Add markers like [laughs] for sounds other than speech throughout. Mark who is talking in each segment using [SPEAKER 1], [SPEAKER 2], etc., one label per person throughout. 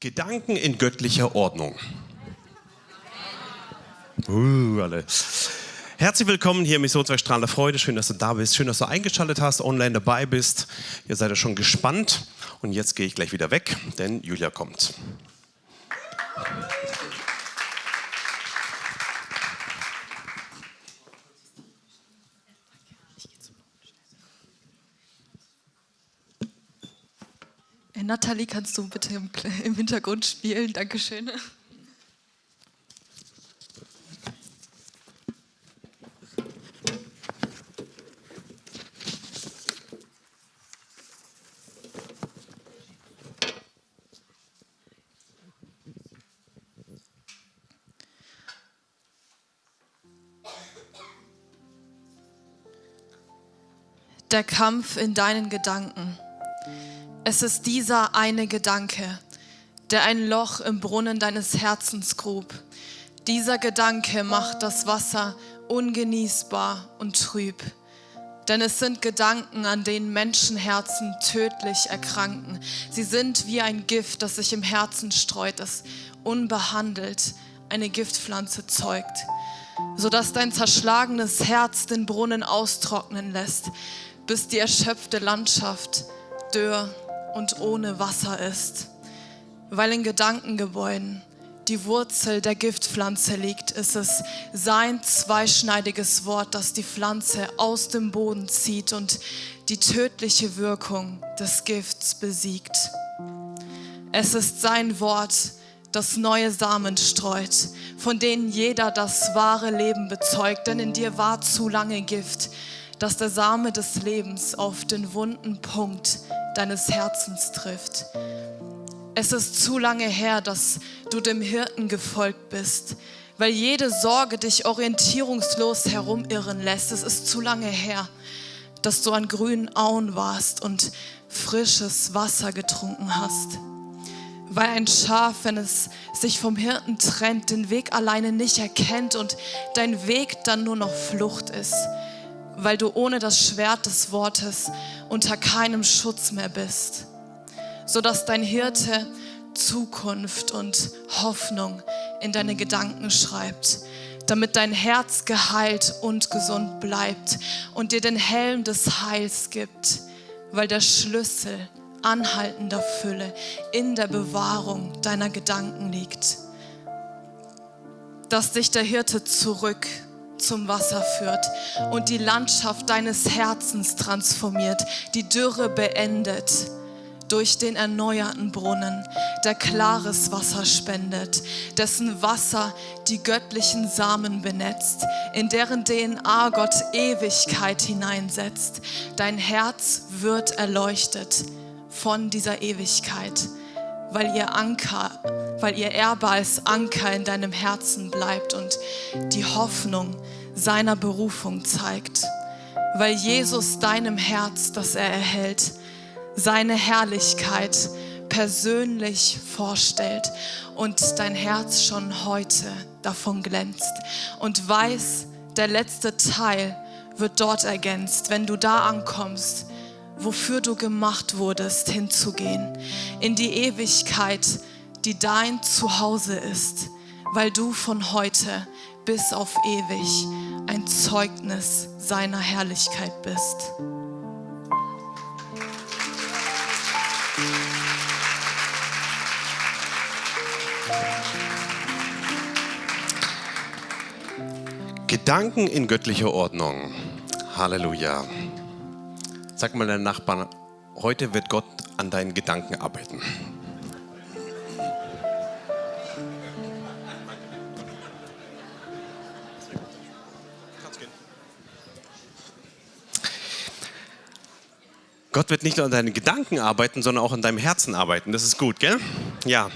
[SPEAKER 1] Gedanken in göttlicher Ordnung. Uh, alle. Herzlich willkommen hier im Missionswerk Strahlender Freude. Schön, dass du da bist. Schön, dass du eingeschaltet hast, online dabei bist. Ihr seid ja schon gespannt. Und jetzt gehe ich gleich wieder weg, denn Julia kommt.
[SPEAKER 2] Nathalie, kannst du bitte im, im Hintergrund spielen? Dankeschön. Der Kampf in deinen Gedanken. Es ist dieser eine Gedanke, der ein Loch im Brunnen deines Herzens grub. Dieser Gedanke macht das Wasser ungenießbar und trüb. Denn es sind Gedanken, an denen Menschenherzen tödlich erkranken. Sie sind wie ein Gift, das sich im Herzen streut, das unbehandelt eine Giftpflanze zeugt, sodass dein zerschlagenes Herz den Brunnen austrocknen lässt, bis die erschöpfte Landschaft dürr und ohne Wasser ist. Weil in Gedankengebäuden die Wurzel der Giftpflanze liegt, ist es sein zweischneidiges Wort, das die Pflanze aus dem Boden zieht und die tödliche Wirkung des Gifts besiegt. Es ist sein Wort, das neue Samen streut, von denen jeder das wahre Leben bezeugt, denn in dir war zu lange Gift, dass der Same des Lebens auf den wunden Punkt deines Herzens trifft. Es ist zu lange her, dass du dem Hirten gefolgt bist, weil jede Sorge dich orientierungslos herumirren lässt. Es ist zu lange her, dass du an grünen Auen warst und frisches Wasser getrunken hast. Weil ein Schaf, wenn es sich vom Hirten trennt, den Weg alleine nicht erkennt und dein Weg dann nur noch Flucht ist weil du ohne das Schwert des Wortes unter keinem Schutz mehr bist, sodass dein Hirte Zukunft und Hoffnung in deine Gedanken schreibt, damit dein Herz geheilt und gesund bleibt und dir den Helm des Heils gibt, weil der Schlüssel anhaltender Fülle in der Bewahrung deiner Gedanken liegt. Dass dich der Hirte zurück zum Wasser führt und die Landschaft deines Herzens transformiert, die Dürre beendet durch den erneuerten Brunnen, der klares Wasser spendet, dessen Wasser die göttlichen Samen benetzt, in deren DNA Gott Ewigkeit hineinsetzt. Dein Herz wird erleuchtet von dieser Ewigkeit, weil ihr Anker, weil ihr Erbe als Anker in deinem Herzen bleibt und die Hoffnung seiner Berufung zeigt, weil Jesus deinem Herz, das er erhält, seine Herrlichkeit persönlich vorstellt und dein Herz schon heute davon glänzt und weiß, der letzte Teil wird dort ergänzt, wenn du da ankommst, wofür du gemacht wurdest, hinzugehen, in die Ewigkeit, die dein Zuhause ist, weil du von heute bis auf ewig ein Zeugnis seiner Herrlichkeit bist.
[SPEAKER 1] Gedanken in göttlicher Ordnung. Halleluja. Sag mal deinen Nachbarn, heute wird Gott an deinen Gedanken arbeiten. Gott wird nicht nur an deinen Gedanken arbeiten, sondern auch an deinem Herzen arbeiten. Das ist gut, gell? Ja.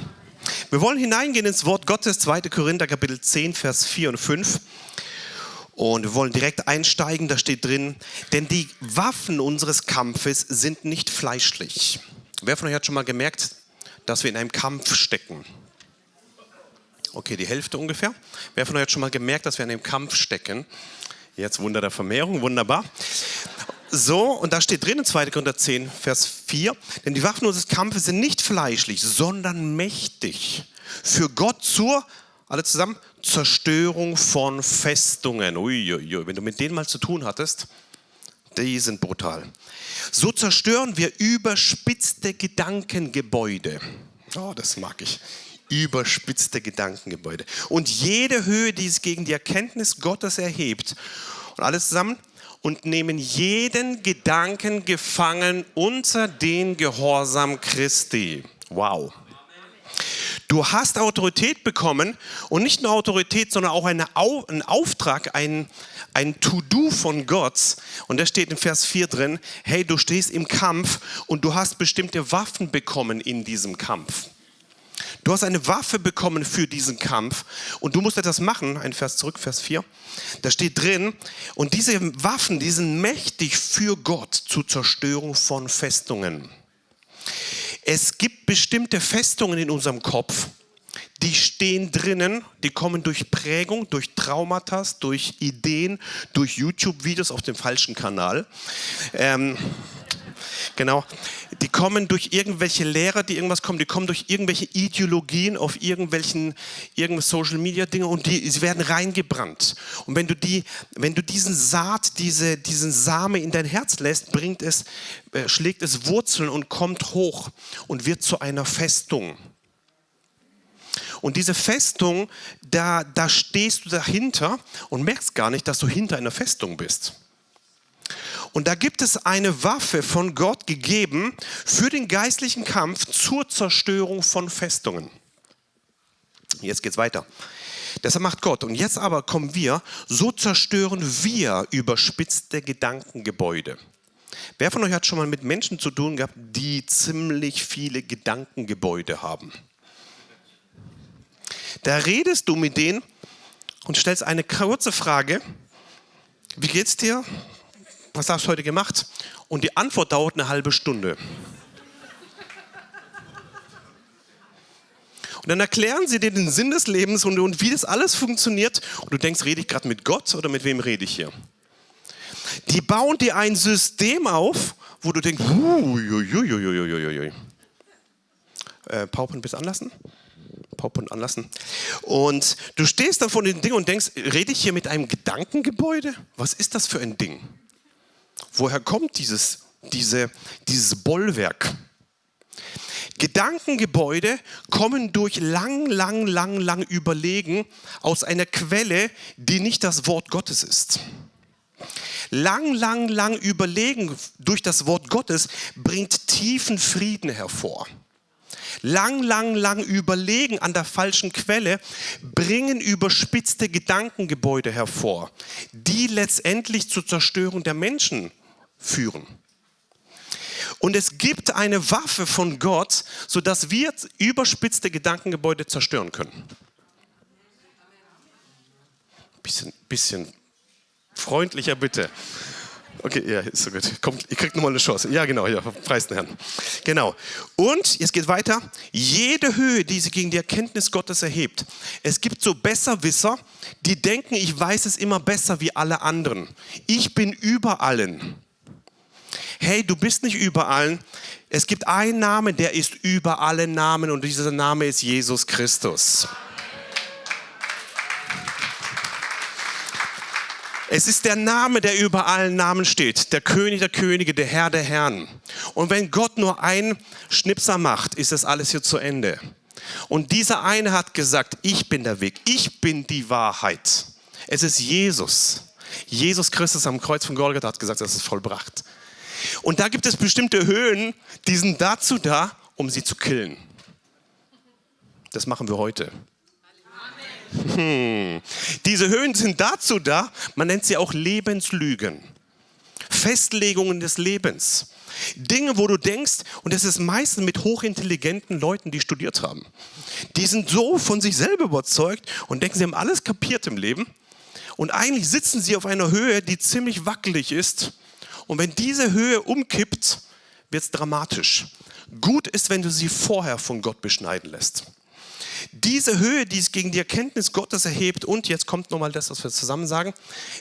[SPEAKER 1] Wir wollen hineingehen ins Wort Gottes, 2. Korinther Kapitel 10, Vers 4 und 5. Und wir wollen direkt einsteigen, da steht drin, denn die Waffen unseres Kampfes sind nicht fleischlich. Wer von euch hat schon mal gemerkt, dass wir in einem Kampf stecken? Okay, die Hälfte ungefähr. Wer von euch hat schon mal gemerkt, dass wir in einem Kampf stecken? Jetzt Wunder der Vermehrung, wunderbar. So, und da steht drin in 2. Korinther 10, Vers 4, denn die Waffen unseres Kampfes sind nicht fleischlich, sondern mächtig. Für Gott zur, alle zusammen, Zerstörung von Festungen. Uiuiui, wenn du mit denen mal zu tun hattest, die sind brutal. So zerstören wir überspitzte Gedankengebäude. Oh, das mag ich. Überspitzte Gedankengebäude. Und jede Höhe, die es gegen die Erkenntnis Gottes erhebt. Und alles zusammen. Und nehmen jeden Gedanken gefangen unter den Gehorsam Christi. Wow. Du hast Autorität bekommen und nicht nur Autorität, sondern auch eine, einen Auftrag, ein, ein To-Do von Gott. Und da steht in Vers 4 drin, hey, du stehst im Kampf und du hast bestimmte Waffen bekommen in diesem Kampf. Du hast eine Waffe bekommen für diesen Kampf und du musst etwas machen. Ein Vers zurück, Vers 4. Da steht drin, und diese Waffen, die sind mächtig für Gott zur Zerstörung von Festungen. Es gibt bestimmte Festungen in unserem Kopf, die stehen drinnen, die kommen durch Prägung, durch Traumata, durch Ideen, durch YouTube-Videos auf dem falschen Kanal. Ähm, genau. Die kommen durch irgendwelche Lehrer, die irgendwas kommen, die kommen durch irgendwelche Ideologien auf irgendwelchen, irgendwelche Social Media Dinge und die sie werden reingebrannt. Und wenn du die, wenn du diesen Saat, diese, diesen Same in dein Herz lässt, bringt es, äh, schlägt es Wurzeln und kommt hoch und wird zu einer Festung. Und diese Festung, da, da stehst du dahinter und merkst gar nicht, dass du hinter einer Festung bist. Und da gibt es eine Waffe von Gott gegeben für den geistlichen Kampf zur Zerstörung von Festungen. Jetzt geht's weiter. Deshalb macht Gott. Und jetzt aber kommen wir, so zerstören wir überspitzte Gedankengebäude. Wer von euch hat schon mal mit Menschen zu tun gehabt, die ziemlich viele Gedankengebäude haben? Da redest du mit denen und stellst eine kurze Frage. Wie geht's dir? Was hast du heute gemacht? Und die Antwort dauert eine halbe Stunde. Und dann erklären sie dir den Sinn des Lebens und, und wie das alles funktioniert. Und du denkst, rede ich gerade mit Gott oder mit wem rede ich hier? Die bauen dir ein System auf, wo du denkst, hui, äh, Paupen bis anlassen? Und anlassen. Und du stehst dann vor dem Ding und denkst, rede ich hier mit einem Gedankengebäude? Was ist das für ein Ding? Woher kommt dieses, diese, dieses Bollwerk? Gedankengebäude kommen durch lang, lang, lang, lang Überlegen aus einer Quelle, die nicht das Wort Gottes ist. Lang, lang, lang Überlegen durch das Wort Gottes bringt tiefen Frieden hervor lang, lang, lang überlegen an der falschen Quelle, bringen überspitzte Gedankengebäude hervor, die letztendlich zur Zerstörung der Menschen führen. Und es gibt eine Waffe von Gott, sodass wir überspitzte Gedankengebäude zerstören können. Bisschen, bisschen freundlicher bitte. Okay, ja, ist so gut. Kommt, ihr kriegt nochmal eine Chance. Ja, genau, ja, preis den Herrn. Genau. Und, jetzt geht weiter. Jede Höhe, die sich gegen die Erkenntnis Gottes erhebt. Es gibt so Besserwisser, die denken, ich weiß es immer besser wie alle anderen. Ich bin über allen. Hey, du bist nicht über allen. Es gibt einen Namen, der ist über alle Namen und dieser Name ist Jesus Christus. Es ist der Name, der über allen Namen steht. Der König der Könige, der Herr der Herren. Und wenn Gott nur einen Schnipser macht, ist das alles hier zu Ende. Und dieser eine hat gesagt, ich bin der Weg, ich bin die Wahrheit. Es ist Jesus. Jesus Christus am Kreuz von Golgatha hat gesagt, das ist vollbracht. Und da gibt es bestimmte Höhen, die sind dazu da, um sie zu killen. Das machen wir heute. Hm. Diese Höhen sind dazu da, man nennt sie auch Lebenslügen. Festlegungen des Lebens. Dinge, wo du denkst, und das ist meistens mit hochintelligenten Leuten, die studiert haben. Die sind so von sich selber überzeugt und denken, sie haben alles kapiert im Leben. Und eigentlich sitzen sie auf einer Höhe, die ziemlich wackelig ist. Und wenn diese Höhe umkippt, wird es dramatisch. Gut ist, wenn du sie vorher von Gott beschneiden lässt. Diese Höhe, die es gegen die Erkenntnis Gottes erhebt, und jetzt kommt nochmal das, was wir zusammen sagen,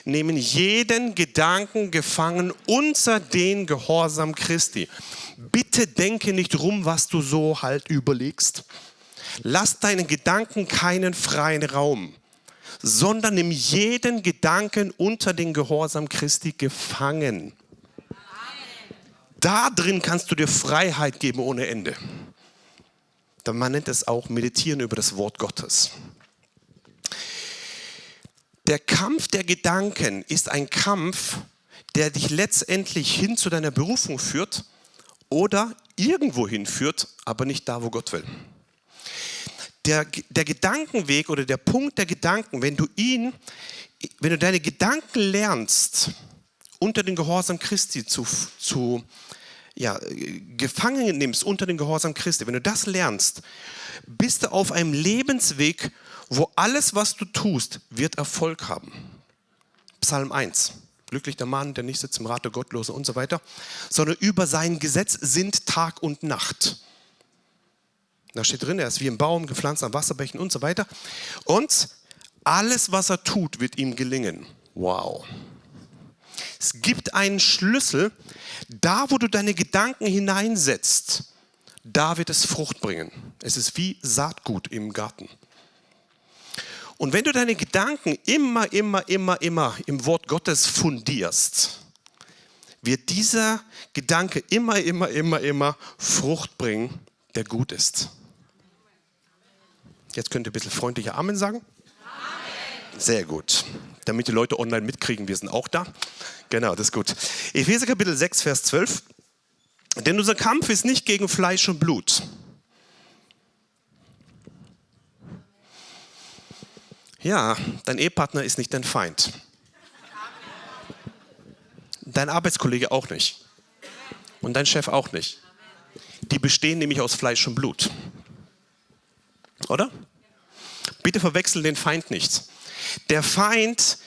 [SPEAKER 1] nehmen jeden Gedanken gefangen unter den Gehorsam Christi. Bitte denke nicht rum, was du so halt überlegst. Lass deinen Gedanken keinen freien Raum, sondern nimm jeden Gedanken unter den Gehorsam Christi gefangen. Da drin kannst du dir Freiheit geben ohne Ende. Man nennt es auch Meditieren über das Wort Gottes. Der Kampf der Gedanken ist ein Kampf, der dich letztendlich hin zu deiner Berufung führt oder irgendwo hinführt, aber nicht da, wo Gott will. Der, der Gedankenweg oder der Punkt der Gedanken, wenn du ihn, wenn du deine Gedanken lernst, unter den Gehorsam Christi zu, zu ja, gefangen nimmst unter den Gehorsam Christi, wenn du das lernst, bist du auf einem Lebensweg, wo alles, was du tust, wird Erfolg haben. Psalm 1. Glücklich der Mann, der nicht sitzt im Rat der Gottlosen und so weiter, sondern über sein Gesetz sind Tag und Nacht. Da steht drin, er ist wie ein Baum gepflanzt an Wasserbächen und so weiter. Und alles, was er tut, wird ihm gelingen. Wow. Es gibt einen Schlüssel, da wo du deine Gedanken hineinsetzt, da wird es Frucht bringen. Es ist wie Saatgut im Garten. Und wenn du deine Gedanken immer, immer, immer, immer im Wort Gottes fundierst, wird dieser Gedanke immer, immer, immer, immer Frucht bringen, der gut ist. Jetzt könnt ihr ein bisschen freundlicher Amen sagen. Amen. Sehr gut. Damit die Leute online mitkriegen, wir sind auch da. Genau, das ist gut. Epheser Kapitel 6, Vers 12. Denn unser Kampf ist nicht gegen Fleisch und Blut. Ja, dein Ehepartner ist nicht dein Feind. Dein Arbeitskollege auch nicht. Und dein Chef auch nicht. Die bestehen nämlich aus Fleisch und Blut. Oder? Bitte verwechseln den Feind nicht. Der Feind,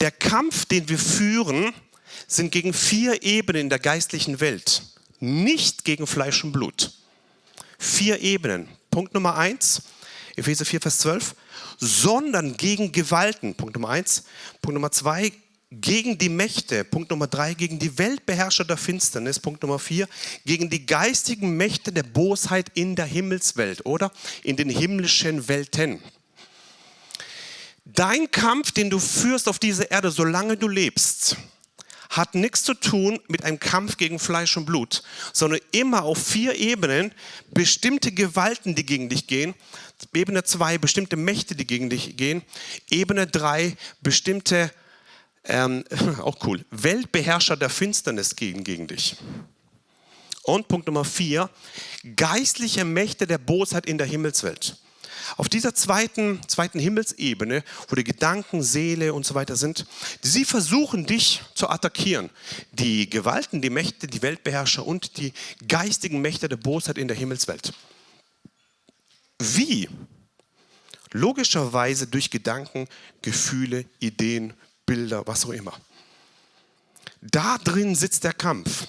[SPEAKER 1] der Kampf, den wir führen, sind gegen vier Ebenen in der geistlichen Welt, nicht gegen Fleisch und Blut. Vier Ebenen. Punkt Nummer eins, Epheser 4, Vers 12, sondern gegen Gewalten. Punkt Nummer eins. Punkt Nummer zwei, gegen die Mächte. Punkt Nummer drei, gegen die Weltbeherrscher der Finsternis. Punkt Nummer vier, gegen die geistigen Mächte der Bosheit in der Himmelswelt oder in den himmlischen Welten. Dein Kampf, den du führst auf dieser Erde, solange du lebst, hat nichts zu tun mit einem Kampf gegen Fleisch und Blut, sondern immer auf vier Ebenen bestimmte Gewalten, die gegen dich gehen. Ebene 2 bestimmte Mächte, die gegen dich gehen. Ebene 3 bestimmte, ähm, [laughs] auch cool, Weltbeherrscher der Finsternis gegen, gegen dich. Und Punkt Nummer 4, geistliche Mächte der Bosheit in der Himmelswelt. Auf dieser zweiten, zweiten Himmelsebene, wo die Gedanken, Seele und so weiter sind, sie versuchen dich zu attackieren. Die Gewalten, die Mächte, die Weltbeherrscher und die geistigen Mächte der Bosheit in der Himmelswelt. Wie? Logischerweise durch Gedanken, Gefühle, Ideen, Bilder, was auch immer. Da drin sitzt der Kampf.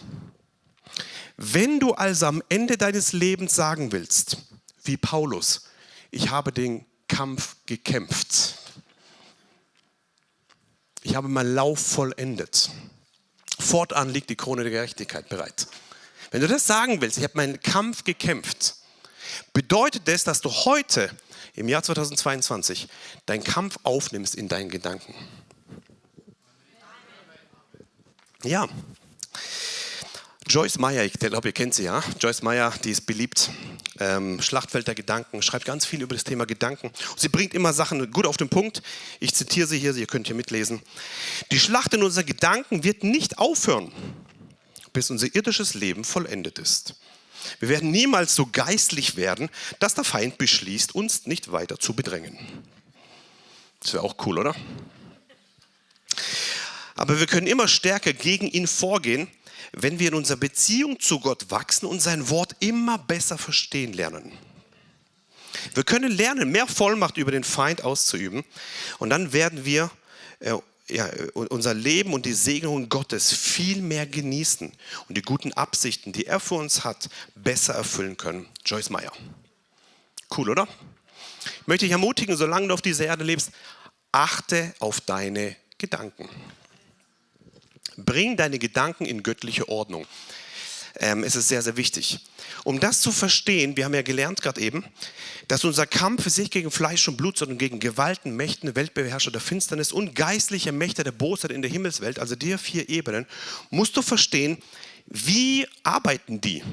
[SPEAKER 1] Wenn du also am Ende deines Lebens sagen willst, wie Paulus, ich habe den Kampf gekämpft. Ich habe meinen Lauf vollendet. Fortan liegt die Krone der Gerechtigkeit bereit. Wenn du das sagen willst, ich habe meinen Kampf gekämpft, bedeutet das, dass du heute im Jahr 2022 deinen Kampf aufnimmst in deinen Gedanken. Ja. Joyce Meyer, ich glaube, ihr kennt sie, ja? Joyce Meyer, die ist beliebt ähm, Schlachtfeld der Gedanken, schreibt ganz viel über das Thema Gedanken. sie bringt immer Sachen gut auf den Punkt. Ich zitiere sie hier, ihr könnt hier mitlesen. Die Schlacht in unseren Gedanken wird nicht aufhören, bis unser irdisches Leben vollendet ist. Wir werden niemals so geistlich werden, dass der Feind beschließt, uns nicht weiter zu bedrängen. Das wäre auch cool, oder? Aber wir können immer stärker gegen ihn vorgehen, wenn wir in unserer Beziehung zu Gott wachsen und sein Wort immer besser verstehen lernen. Wir können lernen, mehr Vollmacht über den Feind auszuüben und dann werden wir äh, ja, unser Leben und die Segnungen Gottes viel mehr genießen und die guten Absichten, die er für uns hat, besser erfüllen können. Joyce Meyer. Cool, oder? Ich möchte dich ermutigen, solange du auf dieser Erde lebst, achte auf deine Gedanken. Bring deine Gedanken in göttliche Ordnung. Ähm, es ist sehr, sehr wichtig. Um das zu verstehen, wir haben ja gelernt gerade eben, dass unser Kampf ist nicht gegen Fleisch und Blut, sondern gegen Gewalten, Mächten, Weltbeherrscher der Finsternis und geistliche Mächte der Bosheit in der Himmelswelt, also die vier Ebenen, musst du verstehen, wie arbeiten die?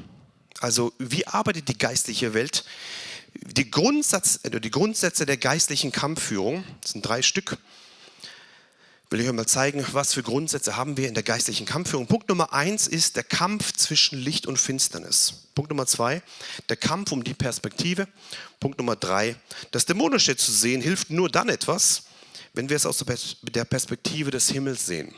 [SPEAKER 1] Also wie arbeitet die geistliche Welt? Die, Grundsatz, äh, die Grundsätze der geistlichen Kampfführung, das sind drei Stück, will ich euch mal zeigen, was für Grundsätze haben wir in der geistlichen Kampfführung. Punkt Nummer eins ist der Kampf zwischen Licht und Finsternis. Punkt Nummer zwei, der Kampf um die Perspektive. Punkt Nummer drei, das Dämonische zu sehen hilft nur dann etwas, wenn wir es aus der Perspektive des Himmels sehen.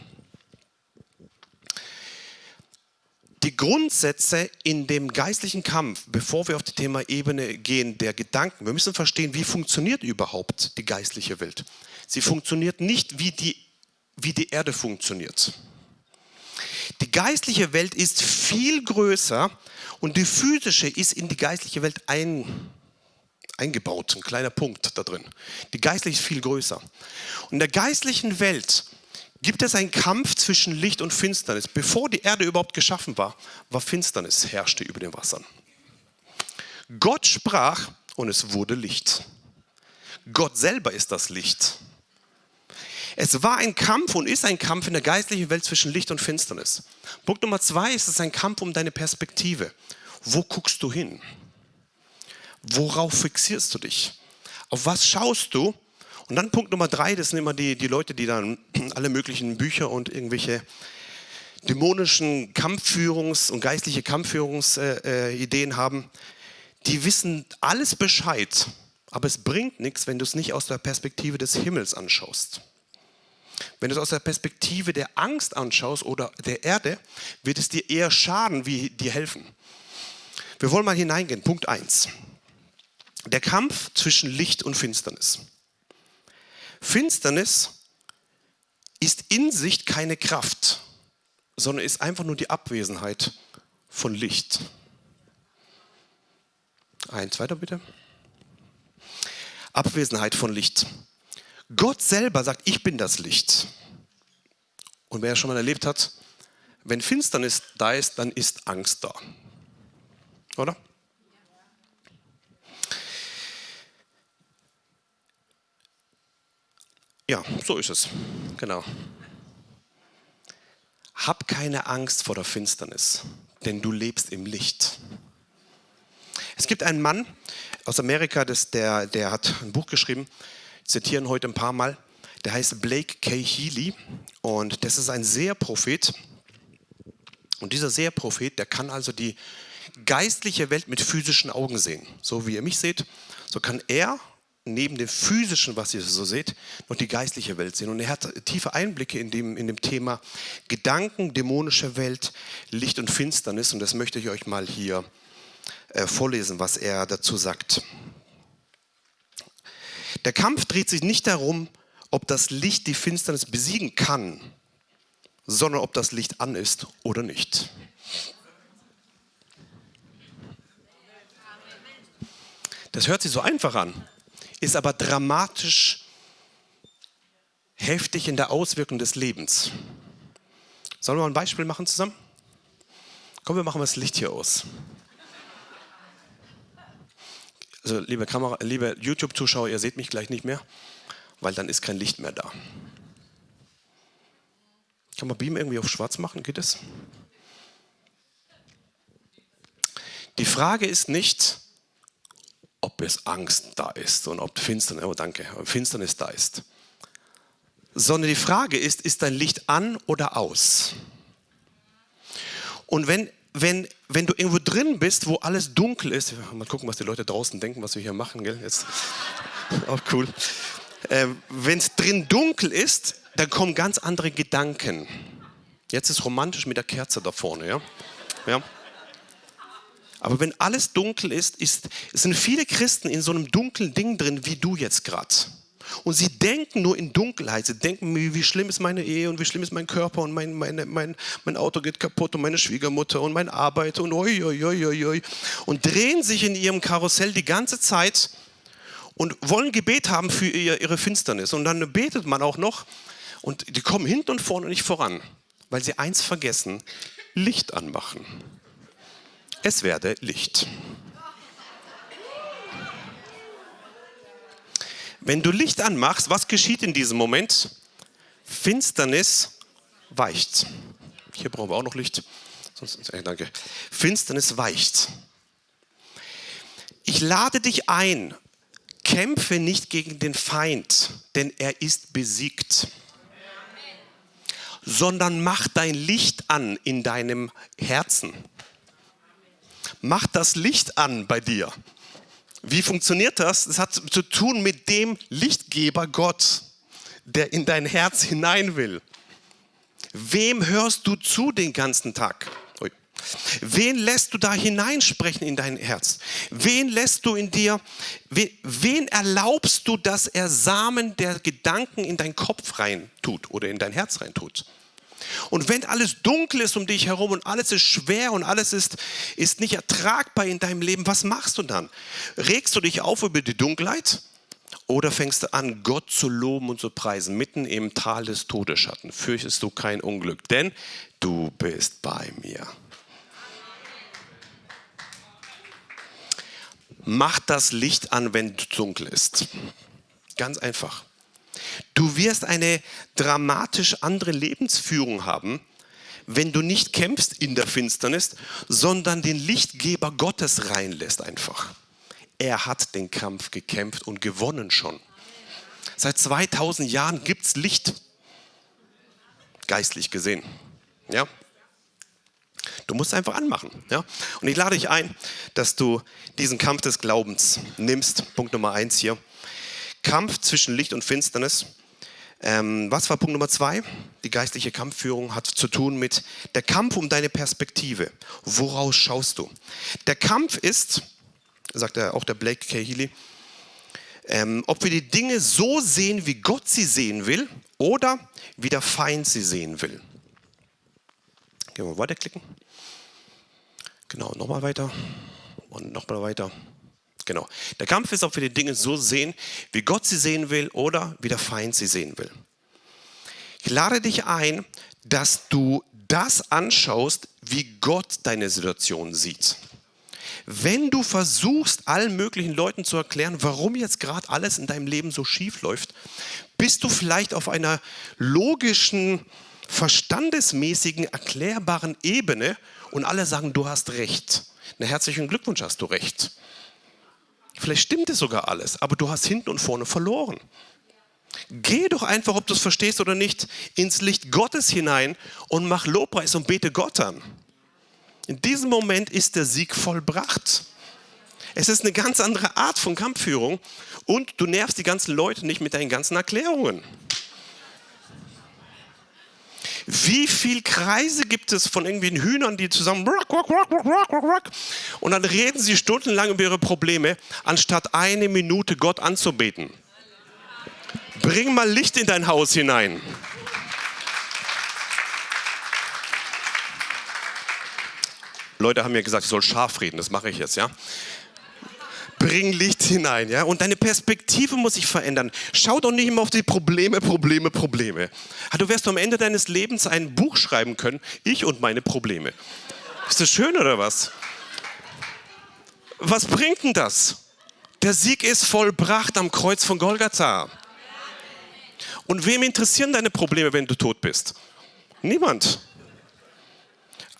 [SPEAKER 1] Die Grundsätze in dem geistlichen Kampf, bevor wir auf die Thema Ebene gehen, der Gedanken, wir müssen verstehen, wie funktioniert überhaupt die geistliche Welt. Sie funktioniert nicht wie die wie die Erde funktioniert. Die geistliche Welt ist viel größer und die physische ist in die geistliche Welt ein, eingebaut, ein kleiner Punkt da drin. Die geistliche ist viel größer. Und in der geistlichen Welt gibt es einen Kampf zwischen Licht und Finsternis. Bevor die Erde überhaupt geschaffen war, war Finsternis, herrschte über den Wassern. Gott sprach und es wurde Licht. Gott selber ist das Licht. Es war ein Kampf und ist ein Kampf in der geistlichen Welt zwischen Licht und Finsternis. Punkt Nummer zwei ist es ein Kampf um deine Perspektive. Wo guckst du hin? Worauf fixierst du dich? Auf was schaust du? Und dann Punkt Nummer drei, das sind immer die, die Leute, die dann [clears throat] alle möglichen Bücher und irgendwelche dämonischen Kampfführungs- und geistliche Kampfführungsideen äh, haben. Die wissen alles Bescheid, aber es bringt nichts, wenn du es nicht aus der Perspektive des Himmels anschaust. Wenn du es aus der Perspektive der Angst anschaust oder der Erde, wird es dir eher schaden, wie dir helfen. Wir wollen mal hineingehen. Punkt 1. Der Kampf zwischen Licht und Finsternis. Finsternis ist in sich keine Kraft, sondern ist einfach nur die Abwesenheit von Licht. Eins weiter bitte. Abwesenheit von Licht. Gott selber sagt, ich bin das Licht. Und wer schon mal erlebt hat, wenn Finsternis da ist, dann ist Angst da. Oder? Ja, so ist es. Genau. Hab keine Angst vor der Finsternis, denn du lebst im Licht. Es gibt einen Mann aus Amerika, das, der, der hat ein Buch geschrieben, zitieren heute ein paar Mal. Der heißt Blake K. Healy und das ist ein Seherprophet. Und dieser Seherprophet, der kann also die geistliche Welt mit physischen Augen sehen. So wie ihr mich seht, so kann er neben dem physischen, was ihr so seht, noch die geistliche Welt sehen. Und er hat tiefe Einblicke in dem, in dem Thema Gedanken, dämonische Welt, Licht und Finsternis. Und das möchte ich euch mal hier äh, vorlesen, was er dazu sagt. Der Kampf dreht sich nicht darum, ob das Licht die Finsternis besiegen kann, sondern ob das Licht an ist oder nicht. Das hört sich so einfach an, ist aber dramatisch heftig in der Auswirkung des Lebens. Sollen wir mal ein Beispiel machen zusammen? Komm, wir machen das Licht hier aus. Also liebe liebe YouTube-Zuschauer, ihr seht mich gleich nicht mehr, weil dann ist kein Licht mehr da. Kann man Beam irgendwie auf schwarz machen? Geht es? Die Frage ist nicht, ob es Angst da ist und ob Finsternis, oh danke, Finsternis da ist. Sondern die Frage ist, ist dein Licht an oder aus? Und wenn wenn, wenn du irgendwo drin bist, wo alles dunkel ist, mal gucken, was die Leute draußen denken, was wir hier machen, gell? Jetzt, [laughs] auch cool. Äh, wenn es drin dunkel ist, dann kommen ganz andere Gedanken. Jetzt ist romantisch mit der Kerze da vorne, ja? ja? Aber wenn alles dunkel ist, ist, sind viele Christen in so einem dunklen Ding drin, wie du jetzt gerade. Und sie denken nur in Dunkelheit. Sie denken, wie schlimm ist meine Ehe und wie schlimm ist mein Körper und mein, meine, mein, mein Auto geht kaputt und meine Schwiegermutter und meine Arbeit und oi, oi, oi, oi, oi. Und drehen sich in ihrem Karussell die ganze Zeit und wollen Gebet haben für ihr, ihre Finsternis. Und dann betet man auch noch und die kommen hinten und vorne nicht voran, weil sie eins vergessen, Licht anmachen. Es werde Licht. Wenn du Licht anmachst, was geschieht in diesem Moment? Finsternis weicht. Hier brauchen wir auch noch Licht. Sonst, äh, danke. Finsternis weicht. Ich lade dich ein, kämpfe nicht gegen den Feind, denn er ist besiegt, sondern mach dein Licht an in deinem Herzen. Mach das Licht an bei dir. Wie funktioniert das? Es hat zu tun mit dem Lichtgeber Gott, der in dein Herz hinein will. Wem hörst du zu den ganzen Tag? Wen lässt du da hineinsprechen in dein Herz? Wen lässt du in dir, wen erlaubst du, dass er Samen der Gedanken in deinen Kopf rein tut oder in dein Herz rein tut? Und wenn alles dunkel ist um dich herum und alles ist schwer und alles ist, ist nicht ertragbar in deinem Leben, was machst du dann? Regst du dich auf über die Dunkelheit? Oder fängst du an, Gott zu loben und zu preisen, mitten im Tal des Todesschatten? Fürchtest du kein Unglück, denn du bist bei mir. Mach das Licht an, wenn es dunkel ist. Ganz einfach. Du wirst eine dramatisch andere Lebensführung haben, wenn du nicht kämpfst in der Finsternis, sondern den Lichtgeber Gottes reinlässt einfach. Er hat den Kampf gekämpft und gewonnen schon. Seit 2000 Jahren gibt es Licht, geistlich gesehen. Ja? Du musst einfach anmachen. Ja? Und ich lade dich ein, dass du diesen Kampf des Glaubens nimmst. Punkt Nummer eins hier. Kampf zwischen Licht und Finsternis. Ähm, was war Punkt Nummer zwei? Die geistliche Kampfführung hat zu tun mit der Kampf um deine Perspektive. Woraus schaust du? Der Kampf ist, sagt er auch der Blake. Healy, ähm, ob wir die Dinge so sehen, wie Gott sie sehen will oder wie der Feind sie sehen will. Gehen wir weiterklicken. Genau, nochmal weiter und nochmal weiter. Genau. Der Kampf ist, ob wir die Dinge so sehen, wie Gott sie sehen will oder wie der Feind sie sehen will. Ich lade dich ein, dass du das anschaust, wie Gott deine Situation sieht. Wenn du versuchst, allen möglichen Leuten zu erklären, warum jetzt gerade alles in deinem Leben so schief läuft, bist du vielleicht auf einer logischen, verstandesmäßigen, erklärbaren Ebene und alle sagen, du hast recht. Na, herzlichen Glückwunsch, hast du recht. Vielleicht stimmt es sogar alles, aber du hast hinten und vorne verloren. Geh doch einfach, ob du es verstehst oder nicht, ins Licht Gottes hinein und mach Lobpreis und bete Gott an. In diesem Moment ist der Sieg vollbracht. Es ist eine ganz andere Art von Kampfführung und du nervst die ganzen Leute nicht mit deinen ganzen Erklärungen. Wie viele Kreise gibt es von irgendwelchen Hühnern, die zusammen und dann reden sie stundenlang über ihre Probleme, anstatt eine Minute Gott anzubeten. Bring mal Licht in dein Haus hinein. Leute haben mir gesagt, ich soll scharf reden, das mache ich jetzt, ja bring Licht hinein, ja? Und deine Perspektive muss sich verändern. Schau doch nicht immer auf die Probleme, Probleme, Probleme. Du wirst am Ende deines Lebens ein Buch schreiben können, ich und meine Probleme. Ist das schön oder was? Was bringt denn das? Der Sieg ist vollbracht am Kreuz von Golgatha. Und wem interessieren deine Probleme, wenn du tot bist? Niemand.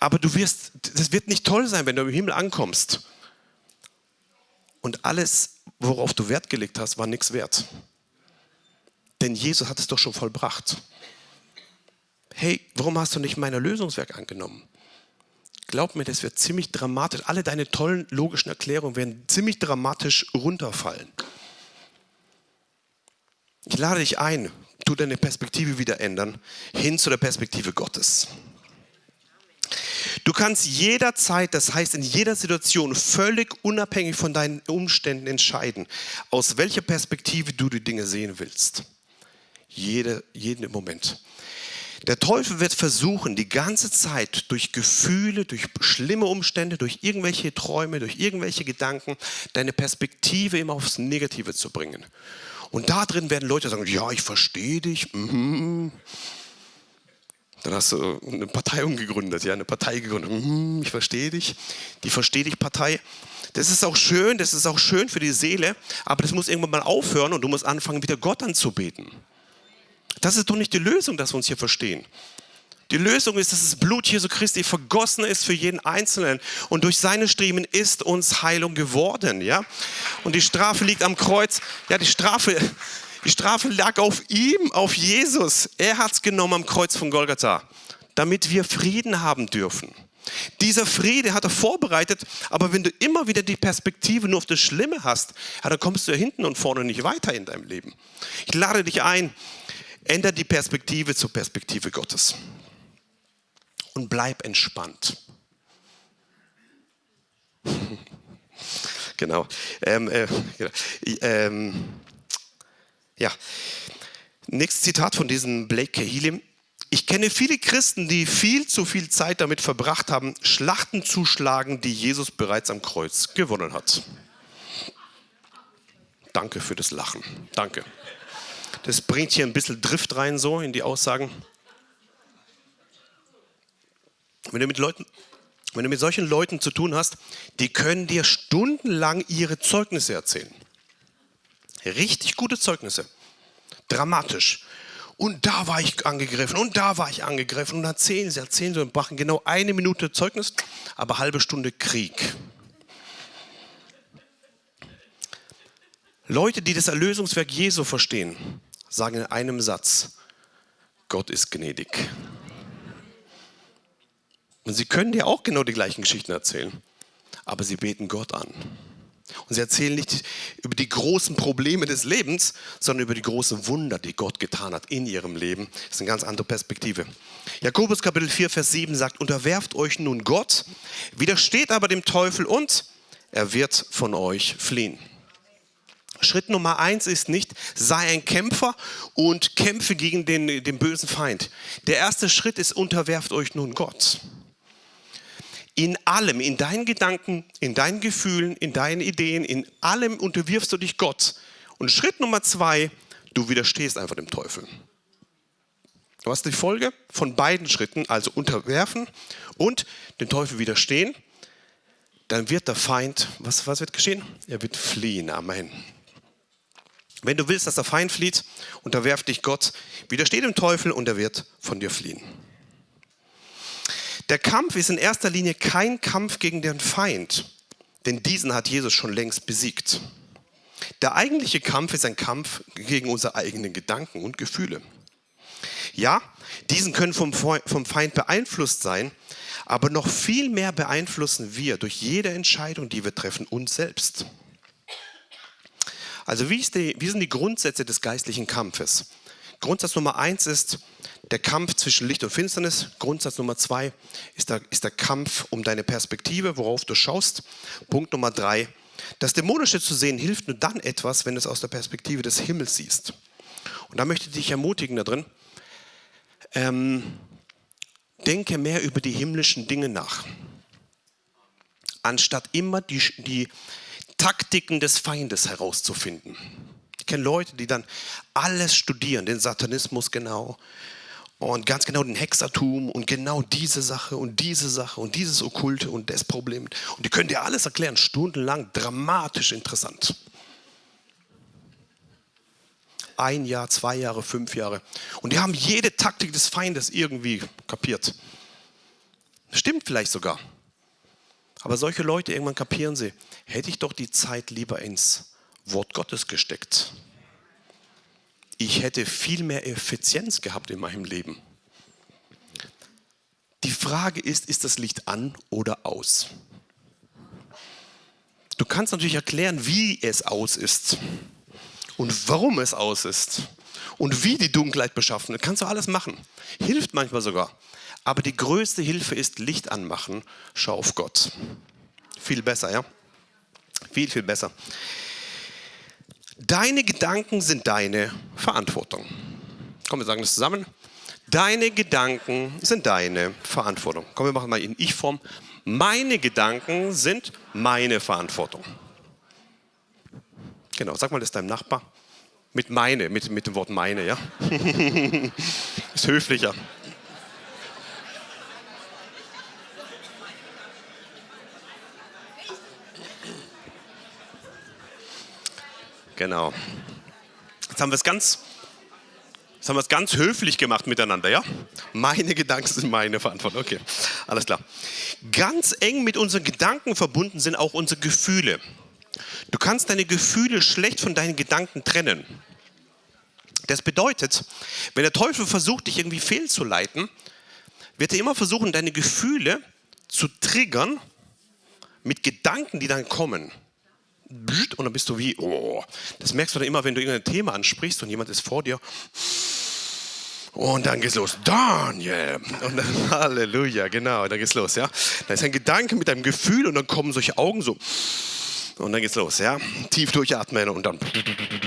[SPEAKER 1] Aber du wirst, das wird nicht toll sein, wenn du im Himmel ankommst und alles, worauf du Wert gelegt hast, war nichts wert. Denn Jesus hat es doch schon vollbracht. Hey, warum hast du nicht mein Erlösungswerk angenommen? Glaub mir, das wird ziemlich dramatisch. Alle deine tollen logischen Erklärungen werden ziemlich dramatisch runterfallen. Ich lade dich ein, tu deine Perspektive wieder ändern, hin zu der Perspektive Gottes. Du kannst jederzeit, das heißt in jeder Situation, völlig unabhängig von deinen Umständen entscheiden, aus welcher Perspektive du die Dinge sehen willst. Jede, jeden Moment. Der Teufel wird versuchen, die ganze Zeit durch Gefühle, durch schlimme Umstände, durch irgendwelche Träume, durch irgendwelche Gedanken, deine Perspektive immer aufs Negative zu bringen. Und da drin werden Leute sagen, ja, ich verstehe dich. Mhm. Dann hast du eine Partei umgegründet, ja, eine Partei gegründet. Mhm, ich verstehe dich. Die Verstehe dich Partei. Das ist auch schön, das ist auch schön für die Seele, aber das muss irgendwann mal aufhören und du musst anfangen, wieder Gott anzubeten. Das ist doch nicht die Lösung, dass wir uns hier verstehen. Die Lösung ist, dass das Blut Jesu Christi vergossen ist für jeden Einzelnen und durch seine Striemen ist uns Heilung geworden, ja? Und die Strafe liegt am Kreuz. Ja, die Strafe, die Strafe lag auf ihm, auf Jesus. Er hat es genommen am Kreuz von Golgatha, damit wir Frieden haben dürfen. Dieser Friede hat er vorbereitet, aber wenn du immer wieder die Perspektive nur auf das Schlimme hast, ja, dann kommst du ja hinten und vorne nicht weiter in deinem Leben. Ich lade dich ein, ändere die Perspektive zur Perspektive Gottes und bleib entspannt. [laughs] genau. Ähm, äh, genau. Ähm, ja. Nächstes Zitat von diesem Blake Kehilim. Ich kenne viele Christen, die viel zu viel Zeit damit verbracht haben, Schlachten zu schlagen, die Jesus bereits am Kreuz gewonnen hat. Danke für das Lachen. Danke. Das bringt hier ein bisschen Drift rein, so in die Aussagen. Wenn du mit Leuten, wenn du mit solchen Leuten zu tun hast, die können dir stundenlang ihre Zeugnisse erzählen. Richtig gute Zeugnisse. Dramatisch. Und da war ich angegriffen und da war ich angegriffen und erzählen sie, erzählen sie und machen genau eine Minute Zeugnis, aber halbe Stunde Krieg. Leute, die das Erlösungswerk Jesu verstehen, sagen in einem Satz, Gott ist gnädig. Und sie können dir auch genau die gleichen Geschichten erzählen, aber sie beten Gott an. Und sie erzählen nicht über die großen Probleme des Lebens, sondern über die großen Wunder, die Gott getan hat in ihrem Leben. Das ist eine ganz andere Perspektive. Jakobus Kapitel 4, Vers 7 sagt, unterwerft euch nun Gott, widersteht aber dem Teufel und er wird von euch fliehen. Schritt Nummer eins ist nicht, sei ein Kämpfer und kämpfe gegen den, den bösen Feind. Der erste Schritt ist, unterwerft euch nun Gott in allem, in deinen Gedanken, in deinen Gefühlen, in deinen Ideen, in allem unterwirfst du dich Gott. Und Schritt Nummer zwei, du widerstehst einfach dem Teufel. Du hast die Folge von beiden Schritten, also unterwerfen und dem Teufel widerstehen. Dann wird der Feind, was, was wird geschehen? Er wird fliehen. Amen. Wenn du willst, dass der Feind flieht, unterwerf dich Gott, widersteh dem Teufel und er wird von dir fliehen. Der Kampf ist in erster Linie kein Kampf gegen den Feind, denn diesen hat Jesus schon längst besiegt. Der eigentliche Kampf ist ein Kampf gegen unsere eigenen Gedanken und Gefühle. Ja, diesen können vom, Feind beeinflusst sein, aber noch viel mehr beeinflussen wir durch jede Entscheidung, die wir treffen, uns selbst. Also wie, die, wie sind die Grundsätze des geistlichen Kampfes? Grundsatz Nummer eins ist, der Kampf zwischen Licht und Finsternis. Grundsatz Nummer zwei ist der, ist der Kampf um deine Perspektive, worauf du schaust. Punkt Nummer drei, das Dämonische zu sehen hilft nur dann etwas, wenn du es aus der Perspektive des Himmels siehst. Und da möchte ich dich ermutigen da drin, ähm, denke mehr über die himmlischen Dinge nach. Anstatt immer die, die Taktiken des Feindes herauszufinden. Ich kenne Leute, die dann alles studieren, den Satanismus genau, und ganz genau den Hexertum und genau diese Sache und diese Sache und dieses Okkulte und das Problem. Und die können dir alles erklären, stundenlang, dramatisch interessant. Ein Jahr, zwei Jahre, fünf Jahre. Und die haben jede Taktik des Feindes irgendwie kapiert. Stimmt vielleicht sogar. Aber solche Leute, irgendwann kapieren sie, hätte ich doch die Zeit lieber ins Wort Gottes gesteckt ich hätte viel mehr Effizienz gehabt in meinem Leben. Die Frage ist, ist das Licht an oder aus? Du kannst natürlich erklären, wie es aus ist und warum es aus ist und wie die Dunkelheit beschaffen. Das kannst du alles machen. Hilft manchmal sogar. Aber die größte Hilfe ist Licht anmachen. Schau auf Gott. Viel besser, ja? Viel, viel besser. Deine Gedanken sind deine Verantwortung. Komm, wir sagen das zusammen. Deine Gedanken sind deine Verantwortung. Komm, wir machen mal in Ich-Form. Meine Gedanken sind meine Verantwortung. Genau, sag mal das deinem Nachbar. Mit meine, mit, mit dem Wort meine, ja? [laughs] Ist höflicher. Genau. Jetzt haben wir es ganz, jetzt haben wir es ganz höflich gemacht miteinander, ja? Meine Gedanken sind meine Verantwortung. Okay, alles klar. Ganz eng mit unseren Gedanken verbunden sind auch unsere Gefühle. Du kannst deine Gefühle schlecht von deinen Gedanken trennen. Das bedeutet, wenn der Teufel versucht, dich irgendwie fehlzuleiten, wird er immer versuchen, deine Gefühle zu triggern mit Gedanken, die dann kommen und dann bist du wie, oh, das merkst du dann immer, wenn du irgendein Thema ansprichst und jemand ist vor dir. Und dann geht's los. Daniel. Und dann, [laughs] Halleluja, genau, dann geht's los, ja. Da ist ein Gedanke mit einem Gefühl und dann kommen solche Augen so. Und dann geht's los, ja. Tief durchatmen und dann.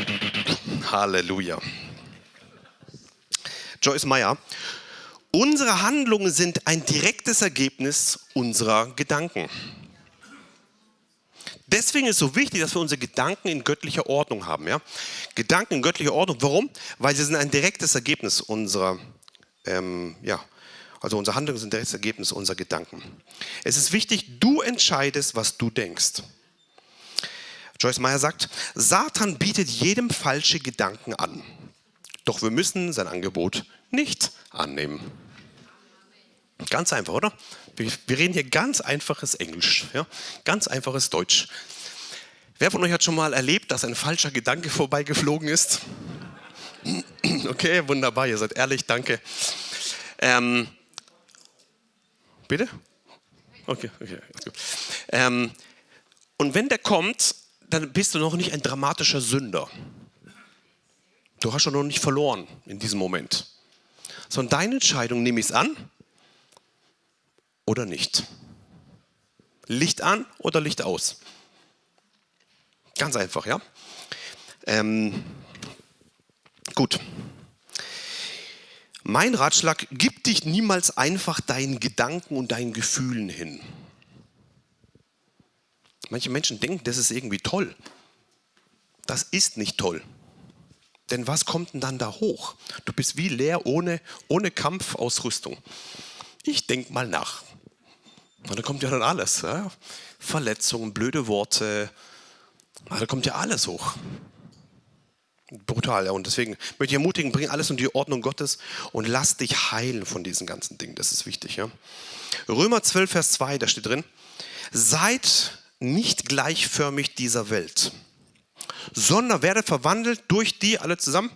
[SPEAKER 1] [laughs] Halleluja. Joyce Meyer. Unsere Handlungen sind ein direktes Ergebnis unserer Gedanken. Deswegen ist es so wichtig, dass wir unsere Gedanken in göttlicher Ordnung haben. Ja? Gedanken in göttlicher Ordnung. Warum? Weil sie sind ein direktes Ergebnis unserer, ähm, ja, also unsere Handlungen sind ein direktes Ergebnis unserer Gedanken. Es ist wichtig, du entscheidest, was du denkst. Joyce Meyer sagt, Satan bietet jedem falsche Gedanken an. Doch wir müssen sein Angebot nicht annehmen. Ganz einfach, oder? Wir reden hier ganz einfaches Englisch, ja? ganz einfaches Deutsch. Wer von euch hat schon mal erlebt, dass ein falscher Gedanke [laughs] vorbeigeflogen ist? [clears throat] Okay, wunderbar, ihr seid ehrlich, danke. Ähm, bitte? Okay, okay. Ähm, und wenn der kommt, dann bist du noch nicht ein dramatischer Sünder. Du hast schon noch nicht verloren in diesem Moment. Sondern deine Entscheidung, nehme ich es an oder nicht? Licht an oder Licht aus? Ganz einfach, ja? Ähm, gut. Mein Ratschlag, gib dich niemals einfach deinen Gedanken und deinen Gefühlen hin. Manche Menschen denken, das ist irgendwie toll. Das ist nicht toll. Denn was kommt denn dann da hoch? Du bist wie leer ohne, ohne Kampfausrüstung. Ich denke mal nach. Und da kommt ja dann alles. Ja? Verletzungen, blöde Worte. Da kommt ja alles hoch. Brutal, ja. Und deswegen möchte ich ermutigen, bring alles in die Ordnung Gottes und lass dich heilen von diesen ganzen Dingen. Das ist wichtig, ja. Römer 12, Vers 2, da steht drin, seid nicht gleichförmig dieser Welt, sondern werdet verwandelt durch die, alle zusammen,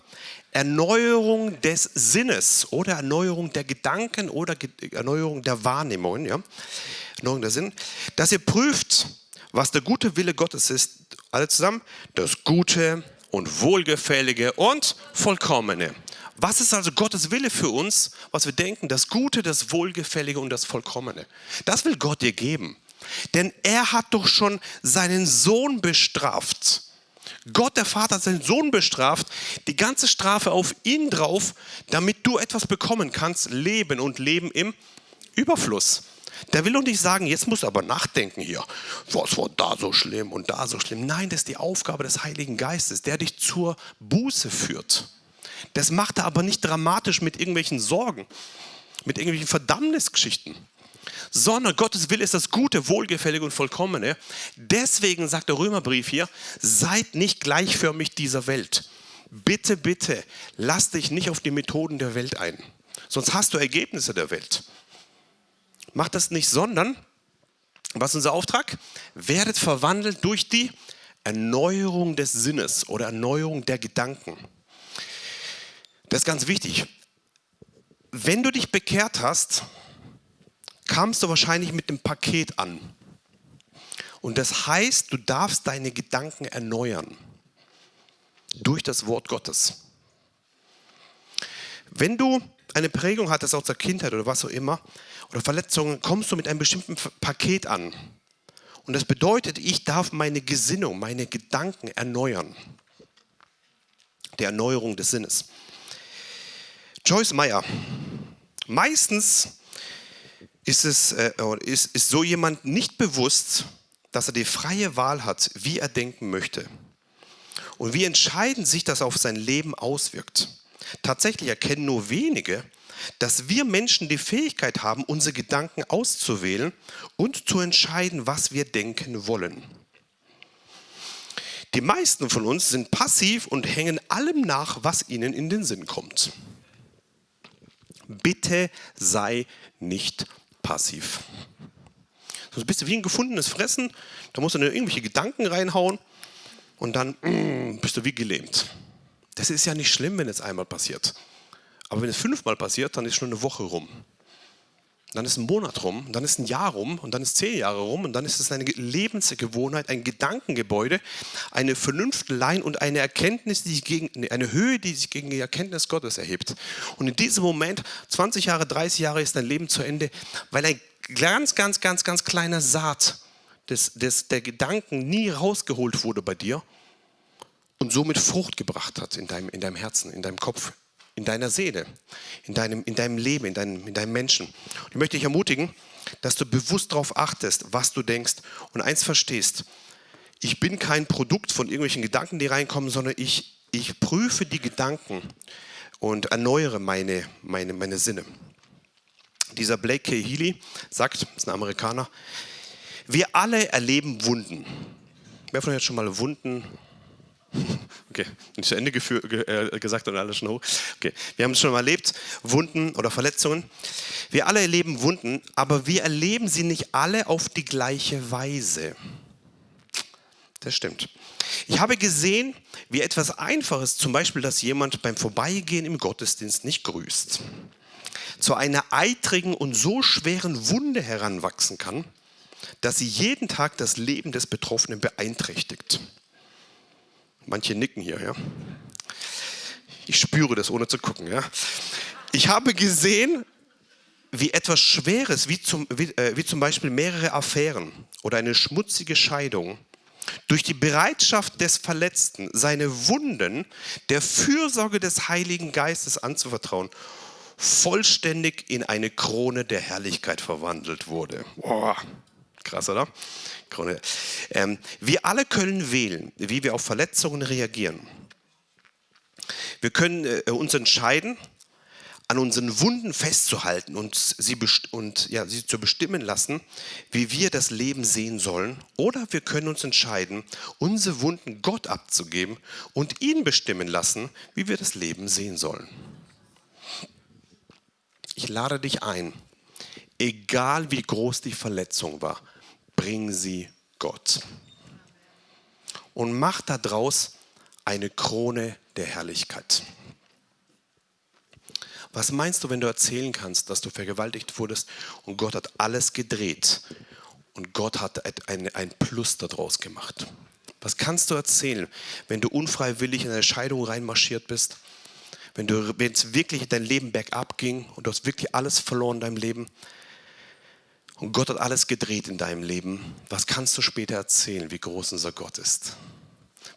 [SPEAKER 1] Erneuerung des Sinnes oder Erneuerung der Gedanken oder Erneuerung der Wahrnehmungen, ja? Erneuerung der Sinn, dass ihr prüft, was der gute Wille Gottes ist, alle zusammen, das Gute und Wohlgefällige und Vollkommene. Was ist also Gottes Wille für uns, was wir denken, das Gute, das Wohlgefällige und das Vollkommene? Das will Gott dir geben. Denn er hat doch schon seinen Sohn bestraft Gott, der Vater, hat seinen Sohn bestraft, die ganze Strafe auf ihn drauf, damit du etwas bekommen kannst, Leben und Leben im Überfluss. Der will doch nicht sagen, jetzt musst du aber nachdenken hier, was war da so schlimm und da so schlimm. Nein, das ist die Aufgabe des Heiligen Geistes, der dich zur Buße führt. Das macht er aber nicht dramatisch mit irgendwelchen Sorgen, mit irgendwelchen Verdammnisgeschichten sondern Gottes Wille ist das Gute, Wohlgefällige und Vollkommene. Deswegen sagt der Römerbrief hier, seid nicht gleichförmig dieser Welt. Bitte, bitte, lass dich nicht auf die Methoden der Welt ein. Sonst hast du Ergebnisse der Welt. Mach das nicht, sondern, was ist unser Auftrag? Werdet verwandelt durch die Erneuerung des Sinnes oder Erneuerung der Gedanken. Das ist ganz wichtig. Wenn du dich bekehrt hast, kamst du wahrscheinlich mit dem Paket an. Und das heißt, du darfst deine Gedanken erneuern durch das Wort Gottes. Wenn du eine Prägung hattest aus der Kindheit oder was auch immer, oder Verletzungen, kommst du mit einem bestimmten Paket an. Und das bedeutet, ich darf meine Gesinnung, meine Gedanken erneuern. Der Erneuerung des Sinnes. Joyce Meyer Meistens ist, es, äh, ist, ist so jemand nicht bewusst, dass er die freie Wahl hat, wie er denken möchte. Und wie entscheidend sich das auf sein Leben auswirkt. Tatsächlich erkennen nur wenige, dass wir Menschen die Fähigkeit haben, unsere Gedanken auszuwählen und zu entscheiden, was wir denken wollen. Die meisten von uns sind passiv und hängen allem nach, was ihnen in den Sinn kommt. Bitte sei nicht passiv. Sonst bist du wie ein gefundenes Fressen, da musst du nur irgendwelche Gedanken reinhauen und dann mm, bist du wie gelähmt. Das ist ja nicht schlimm, wenn es einmal passiert. Aber wenn es fünfmal passiert, dann ist schon eine Woche rum. Dann ist ein Monat rum, dann ist ein Jahr rum und dann ist zehn Jahre rum und dann ist es eine Lebensgewohnheit, ein Gedankengebäude, eine Vernunftlein und eine Erkenntnis, die sich gegen, eine Höhe, die sich gegen die Erkenntnis Gottes erhebt. Und in diesem Moment, 20 Jahre, 30 Jahre ist dein Leben zu Ende, weil ein ganz, ganz, ganz, ganz kleiner Saat des, des, der Gedanken nie rausgeholt wurde bei dir und somit Frucht gebracht hat in deinem, in deinem Herzen, in deinem Kopf, in deiner Seele, in deinem, in deinem Leben, in deinem, in deinem Menschen. Und ich möchte dich ermutigen, dass du bewusst darauf achtest, was du denkst und eins verstehst. Ich bin kein Produkt von irgendwelchen Gedanken, die reinkommen, sondern ich, ich prüfe die Gedanken und erneuere meine, meine, meine Sinne. Dieser Blake K. Healy sagt, das ist ein Amerikaner, wir alle erleben Wunden. Wer von euch hat schon mal Wunden [laughs] Okay, nicht zu Ende äh, gesagt und alles schon hoch. Okay, wir haben es schon mal erlebt, Wunden oder Verletzungen. Wir alle erleben Wunden, aber wir erleben sie nicht alle auf die gleiche Weise. Das stimmt. Ich habe gesehen, wie etwas Einfaches, zum Beispiel, dass jemand beim Vorbeigehen im Gottesdienst nicht grüßt, zu einer eitrigen und so schweren Wunde heranwachsen kann, dass sie jeden Tag das Leben des Betroffenen beeinträchtigt. Manche nicken hier, ja. Ich spüre das, ohne zu gucken, ja. Ich habe gesehen, wie etwas Schweres, wie zum, wie, äh, wie zum Beispiel mehrere Affären oder eine schmutzige Scheidung, durch die Bereitschaft des Verletzten, seine Wunden der Fürsorge des Heiligen Geistes anzuvertrauen, vollständig in eine Krone der Herrlichkeit verwandelt wurde. Boah, krass, oder? Krone. Ähm, wir alle können wählen, wie wir auf Verletzungen reagieren. Wir können äh, uns entscheiden, an unseren Wunden festzuhalten und sie, und, ja, sie zu bestimmen lassen, wie wir das Leben sehen sollen. Oder wir können uns entscheiden, unsere Wunden Gott abzugeben und ihn bestimmen lassen, wie wir das Leben sehen sollen. Ich lade dich ein, egal wie groß die Verletzung war, bring sie Gott. Und mach daraus eine Krone der Herrlichkeit. Was meinst du, wenn du erzählen kannst, dass du vergewaltigt wurdest und Gott hat alles gedreht und Gott hat ein, ein Plus daraus gemacht? Was kannst du erzählen, wenn du unfreiwillig in eine Scheidung reinmarschiert bist? Wenn es wirklich dein Leben bergab ging und du hast wirklich alles verloren in deinem Leben? Und Gott hat alles gedreht in deinem Leben. Was kannst du später erzählen, wie groß unser Gott ist?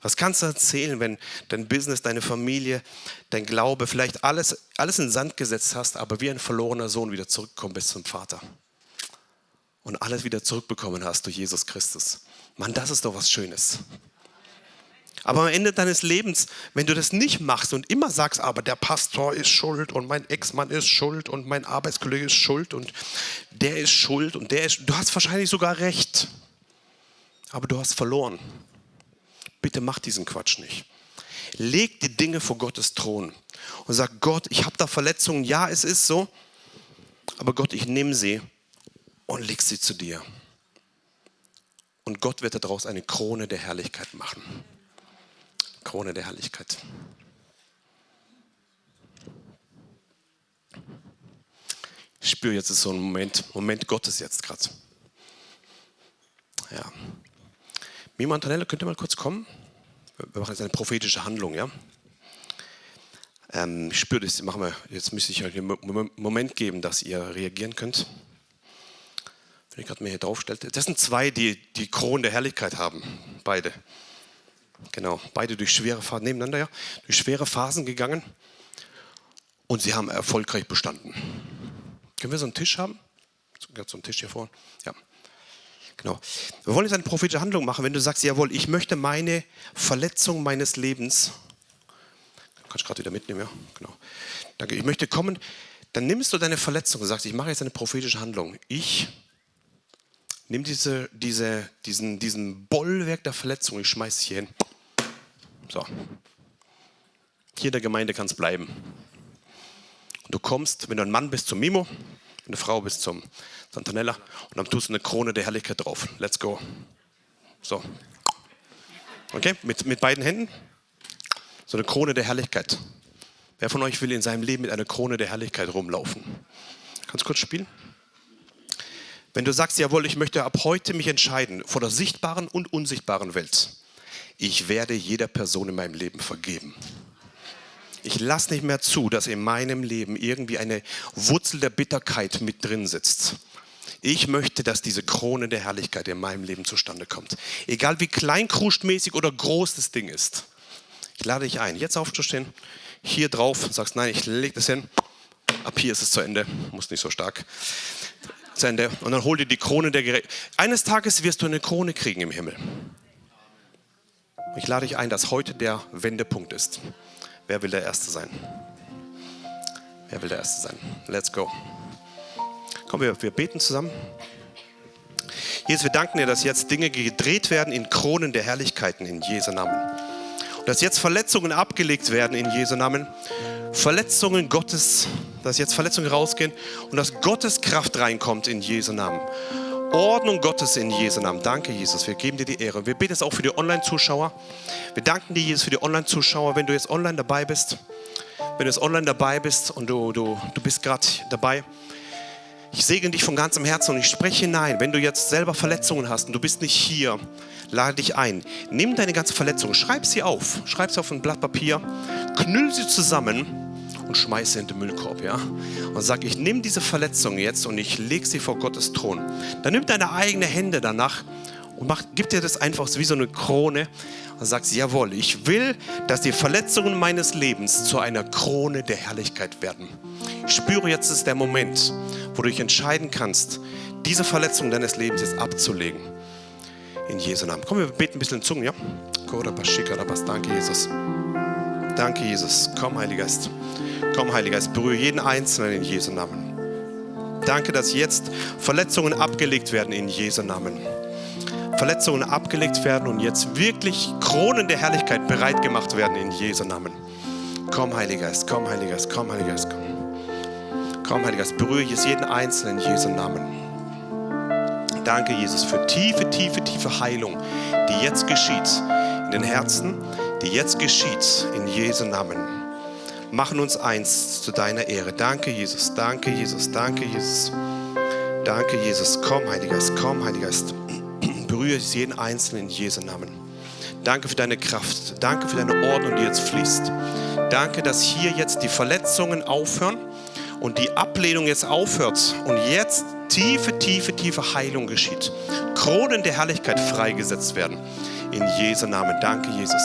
[SPEAKER 1] Was kannst du erzählen, wenn dein Business, deine Familie, dein Glaube, vielleicht alles, alles in Sand gesetzt hast, aber wie ein verlorener Sohn wieder zurückgekommen bist zum Vater? Und alles wieder zurückbekommen hast durch Jesus Christus. Mann, das ist doch was Schönes. Aber am Ende deines Lebens, wenn du das nicht machst und immer sagst, aber der Pastor ist schuld und mein Ex-Mann ist schuld und mein Arbeitskollege ist schuld und der ist schuld und der ist, du hast wahrscheinlich sogar recht, aber du hast verloren. Bitte mach diesen Quatsch nicht. Leg die Dinge vor Gottes Thron und sag, Gott, ich habe da Verletzungen, ja, es ist so, aber Gott, ich nehme sie und leg sie zu dir. Und Gott wird daraus eine Krone der Herrlichkeit machen. Krone der Herrlichkeit. Ich spüre jetzt so ein Moment, Moment Gottes jetzt gerade. Ja. Mima Antonella, könnt ihr mal kurz kommen? Wir machen jetzt eine prophetische Handlung, ja? Ähm, ich spüre das, machen wir, jetzt müsste ich euch einen Moment geben, dass ihr reagieren könnt. Wenn ich gerade mir hier draufstelle. Das sind zwei, die die Kronen der Herrlichkeit haben, beide. Genau, beide durch schwere Phasen, nebeneinander ja, durch schwere Phasen gegangen und sie haben erfolgreich bestanden. Können wir so einen Tisch haben? So einen Tisch hier vorne. Ja. Genau. Wir wollen jetzt eine prophetische Handlung machen, wenn du sagst, jawohl, ich möchte meine Verletzung meines Lebens, kannst du gerade wieder mitnehmen, ja? Genau. Danke. Ich möchte kommen, dann nimmst du deine Verletzung und sagst, ich mache jetzt eine prophetische Handlung. Ich nehme diese, diese, diesen, diesen Bollwerk der Verletzung, ich schmeiße es hier hin. So. Hier in der Gemeinde kann es bleiben. Du kommst, wenn du ein Mann bist, zum Mimo, wenn du eine Frau bist, zum Santanella und dann tust du eine Krone der Herrlichkeit drauf. Let's go. So. Okay, mit, mit beiden Händen. So eine Krone der Herrlichkeit. Wer von euch will in seinem Leben mit einer Krone der Herrlichkeit rumlaufen? Kannst du kurz spielen? Wenn du sagst, jawohl, ich möchte ab heute mich entscheiden vor der sichtbaren und unsichtbaren Welt. Ich werde jeder Person in meinem Leben vergeben. Ich lasse nicht mehr zu, dass in meinem Leben irgendwie eine Wurzel der Bitterkeit mit drin sitzt. Ich möchte, dass diese Krone der Herrlichkeit in meinem Leben zustande kommt. Egal wie kleinkrustmäßig oder groß das Ding ist. Ich lade dich ein, jetzt aufzustehen, hier drauf, sagst, nein, ich lege das hin. Ab hier ist es zu Ende, muss nicht so stark. Zu Ende. Und dann hol dir die Krone der Gerechtigkeit. Eines Tages wirst du eine Krone kriegen im Himmel. Ich lade dich ein, dass heute der Wendepunkt ist. Wer will der Erste sein? Wer will der Erste sein? Let's go. Komm, wir, wir beten zusammen. Jesus, wir danken dir, dass jetzt Dinge gedreht werden in Kronen der Herrlichkeiten in Jesu Namen. Und dass jetzt Verletzungen abgelegt werden in Jesu Namen. Verletzungen Gottes, dass jetzt Verletzungen rausgehen und dass Gottes Kraft reinkommt in Jesu Namen. Ordnung Gottes in Jesu Namen. Danke, Jesus. Wir geben dir die Ehre. Wir beten es auch für die Online-Zuschauer. Wir danken dir, Jesus, für die Online-Zuschauer. Wenn du jetzt online dabei bist, wenn du jetzt online dabei bist und du, du, du bist gerade dabei, ich segne dich von ganzem Herzen und ich spreche hinein. Wenn du jetzt selber Verletzungen hast und du bist nicht hier, lade dich ein. Nimm deine ganze Verletzung, schreib sie auf. Schreib sie auf ein Blatt Papier, knüll sie zusammen und schmeiß sie in den Müllkorb. Ja? Und sag, ich nehme diese Verletzung jetzt und ich lege sie vor Gottes Thron. Dann nimm deine eigenen Hände danach und mach, gib dir das einfach wie so eine Krone und sagst, jawohl, ich will, dass die Verletzungen meines Lebens zu einer Krone der Herrlichkeit werden. Ich spüre, jetzt ist der Moment, wo du dich entscheiden kannst, diese Verletzung deines Lebens jetzt abzulegen. In Jesu Namen. Komm, wir beten ein bisschen in Zungen, ja? Danke, Jesus. Danke, Jesus. Komm, Heiliger Geist. Komm, Heiliger Geist, berühre jeden Einzelnen in Jesu Namen. Danke, dass jetzt Verletzungen abgelegt werden in Jesu Namen. Verletzungen abgelegt werden und jetzt wirklich Kronen der Herrlichkeit bereit gemacht werden in Jesu Namen. Komm, Heiliger Geist, komm, Heiliger Geist, komm, Heiliger Geist, komm. Komm, Heiliger Geist, berühre jetzt jeden Einzelnen in Jesu Namen. Danke, Jesus, für tiefe, tiefe, tiefe Heilung, die jetzt geschieht in den Herzen, die jetzt geschieht in Jesu Namen. Machen uns eins zu deiner Ehre. Danke, Jesus, danke, Jesus, danke, Jesus. Danke, Jesus. Komm, Heiliger Geist, komm, Heiliger Geist [clears throat] berühre jeden Einzelnen in Jesu Namen. Danke für deine Kraft. Danke für deine Ordnung, die jetzt fließt. Danke, dass hier jetzt die Verletzungen aufhören und die Ablehnung jetzt aufhört und jetzt tiefe, tiefe, tiefe Heilung geschieht. Kronen der Herrlichkeit freigesetzt werden. In Jesu Namen. Danke, Jesus.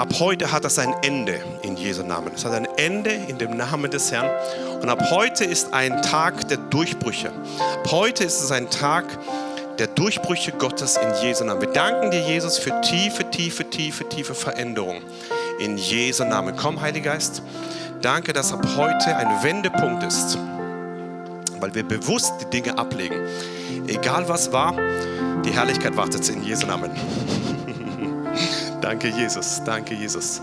[SPEAKER 1] Ab heute hat das ein Ende in Jesu Namen. Es hat ein Ende in dem Namen des Herrn. Und ab heute ist ein Tag der Durchbrüche. Ab heute ist es ein Tag, der Durchbrüche Gottes in Jesu Namen. Wir danken dir, Jesus, für tiefe, tiefe, tiefe, tiefe Veränderung in Jesu Namen. Komm, Heiliger Geist. Danke, dass ab heute ein Wendepunkt ist, weil wir bewusst die Dinge ablegen. Egal was war, die Herrlichkeit wartet in Jesu Namen. Danke, Jesus. Danke, Jesus.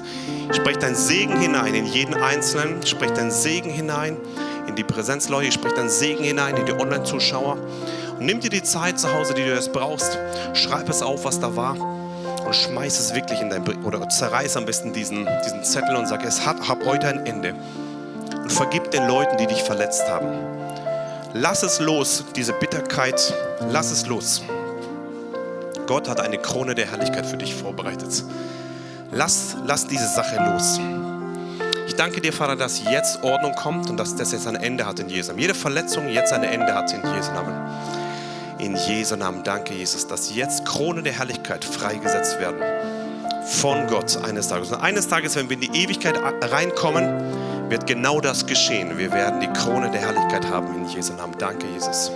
[SPEAKER 1] Sprech dein Segen hinein in jeden Einzelnen. Sprech dein Segen hinein in die Präsenzleute. Sprech dein Segen hinein in die Online-Zuschauer. Und nimm dir die Zeit zu Hause, die du jetzt brauchst. Schreib es auf, was da war. Und schmeiß es wirklich in dein. Oder zerreiß am besten diesen, diesen Zettel und sag, es hat hab heute ein Ende. Und vergib den Leuten, die dich verletzt haben. Lass es los, diese Bitterkeit. Lass es los. Gott hat eine Krone der Herrlichkeit für dich vorbereitet. Lass, lass diese Sache los. Ich danke dir, Vater, dass jetzt Ordnung kommt und dass das jetzt ein Ende hat in Jesu Namen. Jede Verletzung jetzt ein Ende hat in Jesu Namen. In Jesu Namen danke, Jesus, dass jetzt Krone der Herrlichkeit freigesetzt werden von Gott eines Tages. Und eines Tages, wenn wir in die Ewigkeit reinkommen, wird genau das geschehen. Wir werden die Krone der Herrlichkeit haben in Jesu Namen. Danke, Jesus.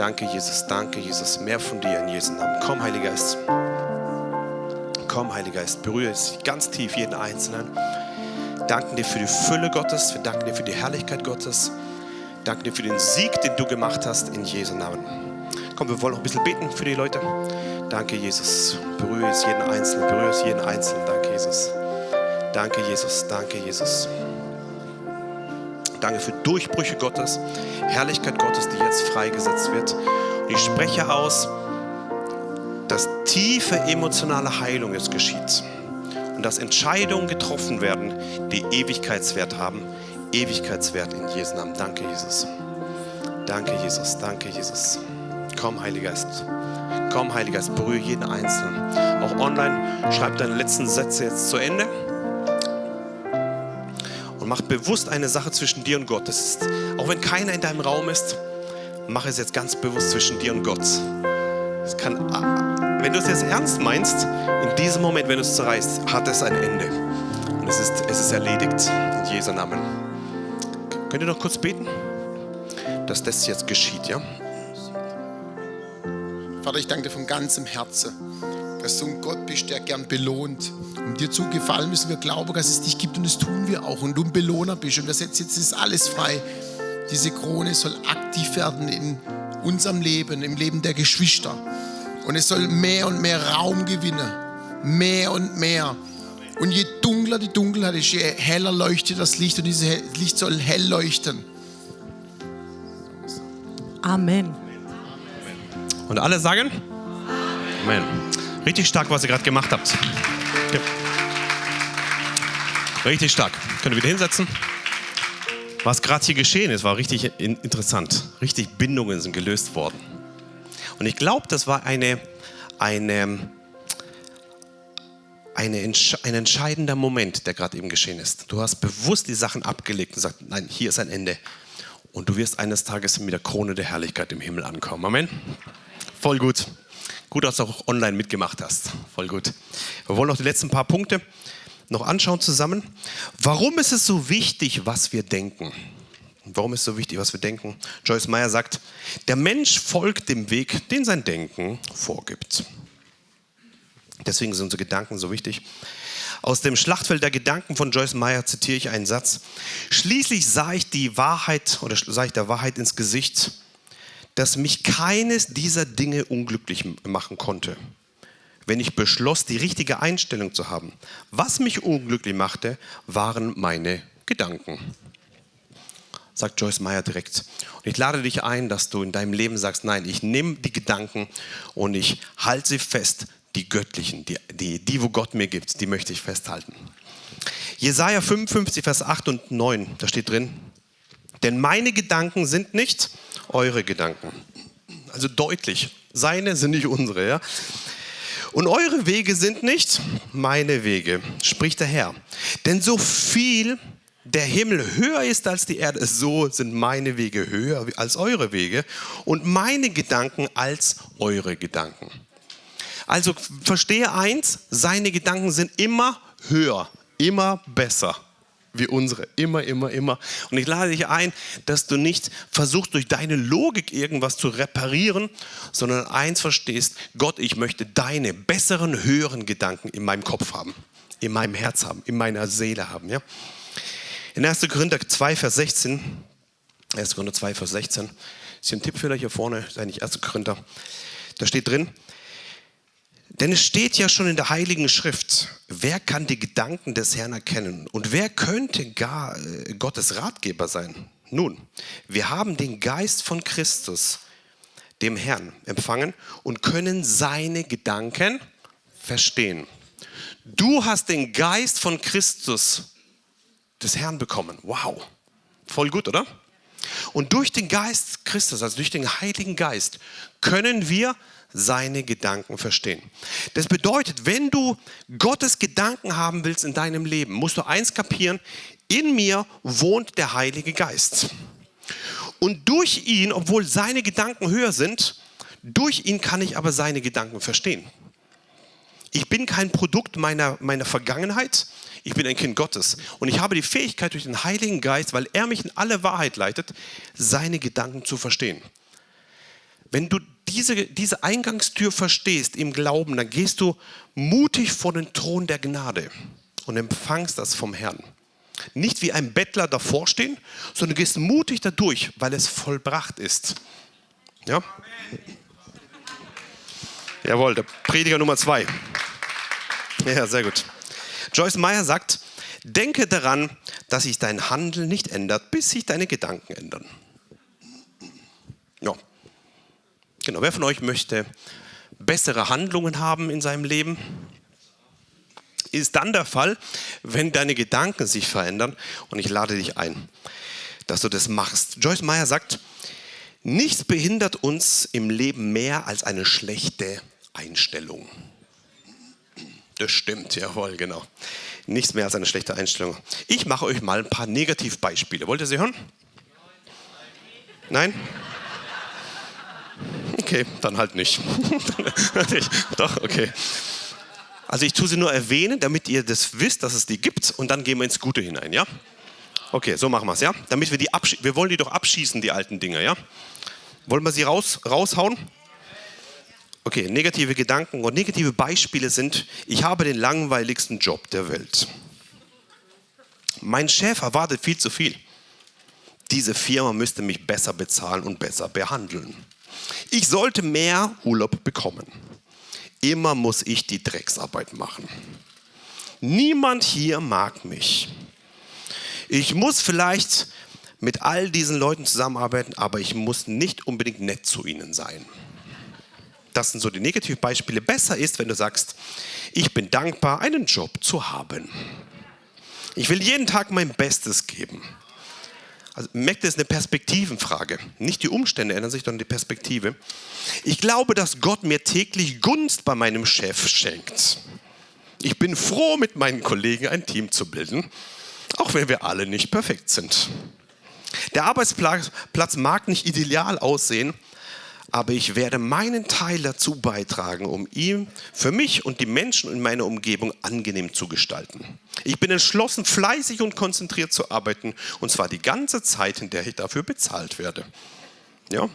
[SPEAKER 1] Danke, Jesus. Danke, Jesus. Mehr von dir in Jesu Namen. Komm, Heiliger Geist. Komm, Heiliger Geist. Berühre es ganz tief jeden Einzelnen. Danken dir für die Fülle Gottes. Wir danken dir für die Herrlichkeit Gottes. Danke dir für den Sieg, den du gemacht hast in Jesu Namen. Komm, wir wollen noch ein bisschen beten für die Leute. Danke, Jesus. Berühre es jeden Einzelnen. Berühre es jeden Einzelnen. Danke, Jesus. Danke, Jesus. Danke, Jesus. Danke für Durchbrüche Gottes, Herrlichkeit Gottes, die jetzt freigesetzt wird. Und ich spreche aus, dass tiefe emotionale Heilung jetzt geschieht und dass Entscheidungen getroffen werden, die Ewigkeitswert haben. Ewigkeitswert in Jesu Namen. Danke, Jesus. Danke, Jesus. Danke, Jesus. Komm, Heiliger Geist. Komm, Heiliger Geist, berühre jeden Einzelnen. Auch online, schreib deine letzten Sätze jetzt zu Ende mach bewusst eine Sache zwischen dir und Gott. Das ist, auch wenn keiner in deinem Raum ist, mach es jetzt ganz bewusst zwischen dir und Gott. Es kann, wenn du es jetzt ernst meinst, in diesem Moment, wenn du es zerreißt, hat es ein Ende. Und es ist, es ist erledigt in Jesu Namen. Könnt ihr noch kurz beten, dass das jetzt geschieht, ja?
[SPEAKER 3] Vater, ich danke dir von ganzem Herzen dass du ein Gott bist, der gern belohnt. Um dir zu gefallen müssen wir glauben, dass es dich gibt und das tun wir auch. Und du ein Belohner bist. Und wir setzen jetzt ist alles frei. Diese Krone soll aktiv werden in unserem Leben, im Leben der Geschwister. Und es soll mehr und mehr Raum gewinnen. Mehr und mehr. Und je dunkler die Dunkelheit ist, je heller leuchtet das Licht. Und dieses Licht soll hell leuchten.
[SPEAKER 4] Amen.
[SPEAKER 1] Und alle sagen? Amen. Richtig stark, was ihr gerade gemacht habt. Ja. Richtig stark. Könnt ihr wieder hinsetzen? Was gerade hier geschehen ist, war richtig interessant. Richtig Bindungen sind gelöst worden. Und ich glaube, das war eine, eine, eine, ein entscheidender Moment, der gerade eben geschehen ist. Du hast bewusst die Sachen abgelegt und gesagt, nein, hier ist ein Ende. Und du wirst eines Tages mit der Krone der Herrlichkeit im Himmel ankommen. Amen. Voll gut. Gut, dass du auch online mitgemacht hast. Voll gut. Wir wollen noch die letzten paar Punkte noch anschauen zusammen. Warum ist es so wichtig, was wir denken? Warum ist es so wichtig, was wir denken? Joyce Meyer sagt, der Mensch folgt dem Weg, den sein Denken vorgibt. Deswegen sind unsere Gedanken so wichtig. Aus dem Schlachtfeld der Gedanken von Joyce Meyer zitiere ich einen Satz. Schließlich sah ich die Wahrheit oder sah ich der Wahrheit ins Gesicht dass mich keines dieser Dinge unglücklich machen konnte, wenn ich beschloss, die richtige Einstellung zu haben. Was mich unglücklich machte, waren meine Gedanken. Sagt Joyce Meyer direkt. Und ich lade dich ein, dass du in deinem Leben sagst, nein, ich nehme die Gedanken und ich halte sie fest, die göttlichen, die, die, die, wo Gott mir gibt, die möchte ich festhalten. Jesaja 55, Vers 8 und 9, da steht drin, denn meine Gedanken sind nicht eure Gedanken. Also deutlich, seine sind nicht unsere. Ja? Und eure Wege sind nicht meine Wege, spricht der Herr. Denn so viel der Himmel höher ist als die Erde, so sind meine Wege höher als eure Wege und meine Gedanken als eure Gedanken. Also verstehe eins, seine Gedanken sind immer höher, immer besser wie unsere. Immer, immer, immer. Und ich lade dich ein, dass du nicht versuchst, durch deine Logik irgendwas zu reparieren, sondern eins verstehst, Gott, ich möchte deine besseren, höheren Gedanken in meinem Kopf haben, in meinem Herz haben, in meiner Seele haben. Ja? In 1. Korinther 2, Vers 16, 1. Korinther 2, Vers 16, ist hier ein Tipp für euch hier vorne, ist eigentlich 1. Korinther, da steht drin, denn es steht ja schon in der Heiligen Schrift, wer kann die Gedanken des Herrn erkennen und wer könnte gar äh, Gottes Ratgeber sein? Nun, wir haben den Geist von Christus, dem Herrn, empfangen und können seine Gedanken verstehen. Du hast den Geist von Christus des Herrn bekommen. Wow, voll gut, oder? Und durch den Geist Christus, also durch den Heiligen Geist, können wir seine Gedanken verstehen. Das bedeutet, wenn du Gottes Gedanken haben willst in deinem Leben, musst du eins kapieren, in mir wohnt der Heilige Geist. Und durch ihn, obwohl seine Gedanken höher sind, durch ihn kann ich aber seine Gedanken verstehen. Ich bin kein Produkt meiner, meiner Vergangenheit. Ich bin ein Kind Gottes. Und ich habe die Fähigkeit durch den Heiligen Geist, weil er mich in alle Wahrheit leitet, seine Gedanken zu verstehen. Wenn du diese, diese Eingangstür verstehst im Glauben, dann gehst du mutig vor den Thron der Gnade und empfangst das vom Herrn. Nicht wie ein Bettler davor stehen, sondern du gehst mutig dadurch, weil es vollbracht ist. Ja? Jawohl, der Prediger Nummer zwei. Ja, sehr gut. Joyce Meyer sagt, denke daran, dass sich dein Handeln nicht ändert, bis sich deine Gedanken ändern. Ja. Genau, wer von euch möchte bessere Handlungen haben in seinem Leben? Ist dann der Fall, wenn deine Gedanken sich verändern und ich lade dich ein, dass du das machst. Joyce Meyer sagt, nichts behindert uns im Leben mehr als eine schlechte Einstellung. Das stimmt, jawohl, genau. Nichts mehr als eine schlechte Einstellung. Ich mache euch mal ein paar Negativbeispiele. Wollt ihr sie hören? Nein? Okay, dann halt nicht. [laughs] Doch, okay. Also ich tue sie nur erwähnen, damit ihr das wisst, dass es die gibt und dann gehen wir ins Gute hinein, ja? Okay, so machen wir es, ja? Damit wir die wir wollen die doch abschießen, die alten Dinge, ja? Wollen wir sie raus, raushauen? Okay, negative Gedanken und negative Beispiele sind, ich habe den langweiligsten Job der Welt. Mein Chef erwartet viel zu viel. Diese Firma müsste mich besser bezahlen und besser behandeln. Ich sollte mehr Urlaub bekommen. Immer muss ich die Drecksarbeit machen. Niemand hier mag mich. Ich muss vielleicht mit all diesen Leuten zusammenarbeiten, aber ich muss nicht unbedingt nett zu ihnen sein das sind so die Negativbeispiele. Besser ist, wenn du sagst, ich bin dankbar, einen Job zu haben. Ich will jeden Tag mein Bestes geben. Also merkt, das ist eine Perspektivenfrage. Nicht die Umstände ändern sich, sondern die Perspektive. Ich glaube, dass Gott mir täglich Gunst bei meinem Chef schenkt. Ich bin froh, mit meinen Kollegen ein Team zu bilden, auch wenn wir alle nicht perfekt sind. Der Arbeitsplatz mag nicht ideal aussehen, aber ich werde meinen Teil dazu beitragen, um ihn für mich und die Menschen in meiner Umgebung angenehm zu gestalten. Ich bin entschlossen, fleißig und konzentriert zu arbeiten, und zwar die ganze Zeit, in der ich dafür bezahlt werde. Ja?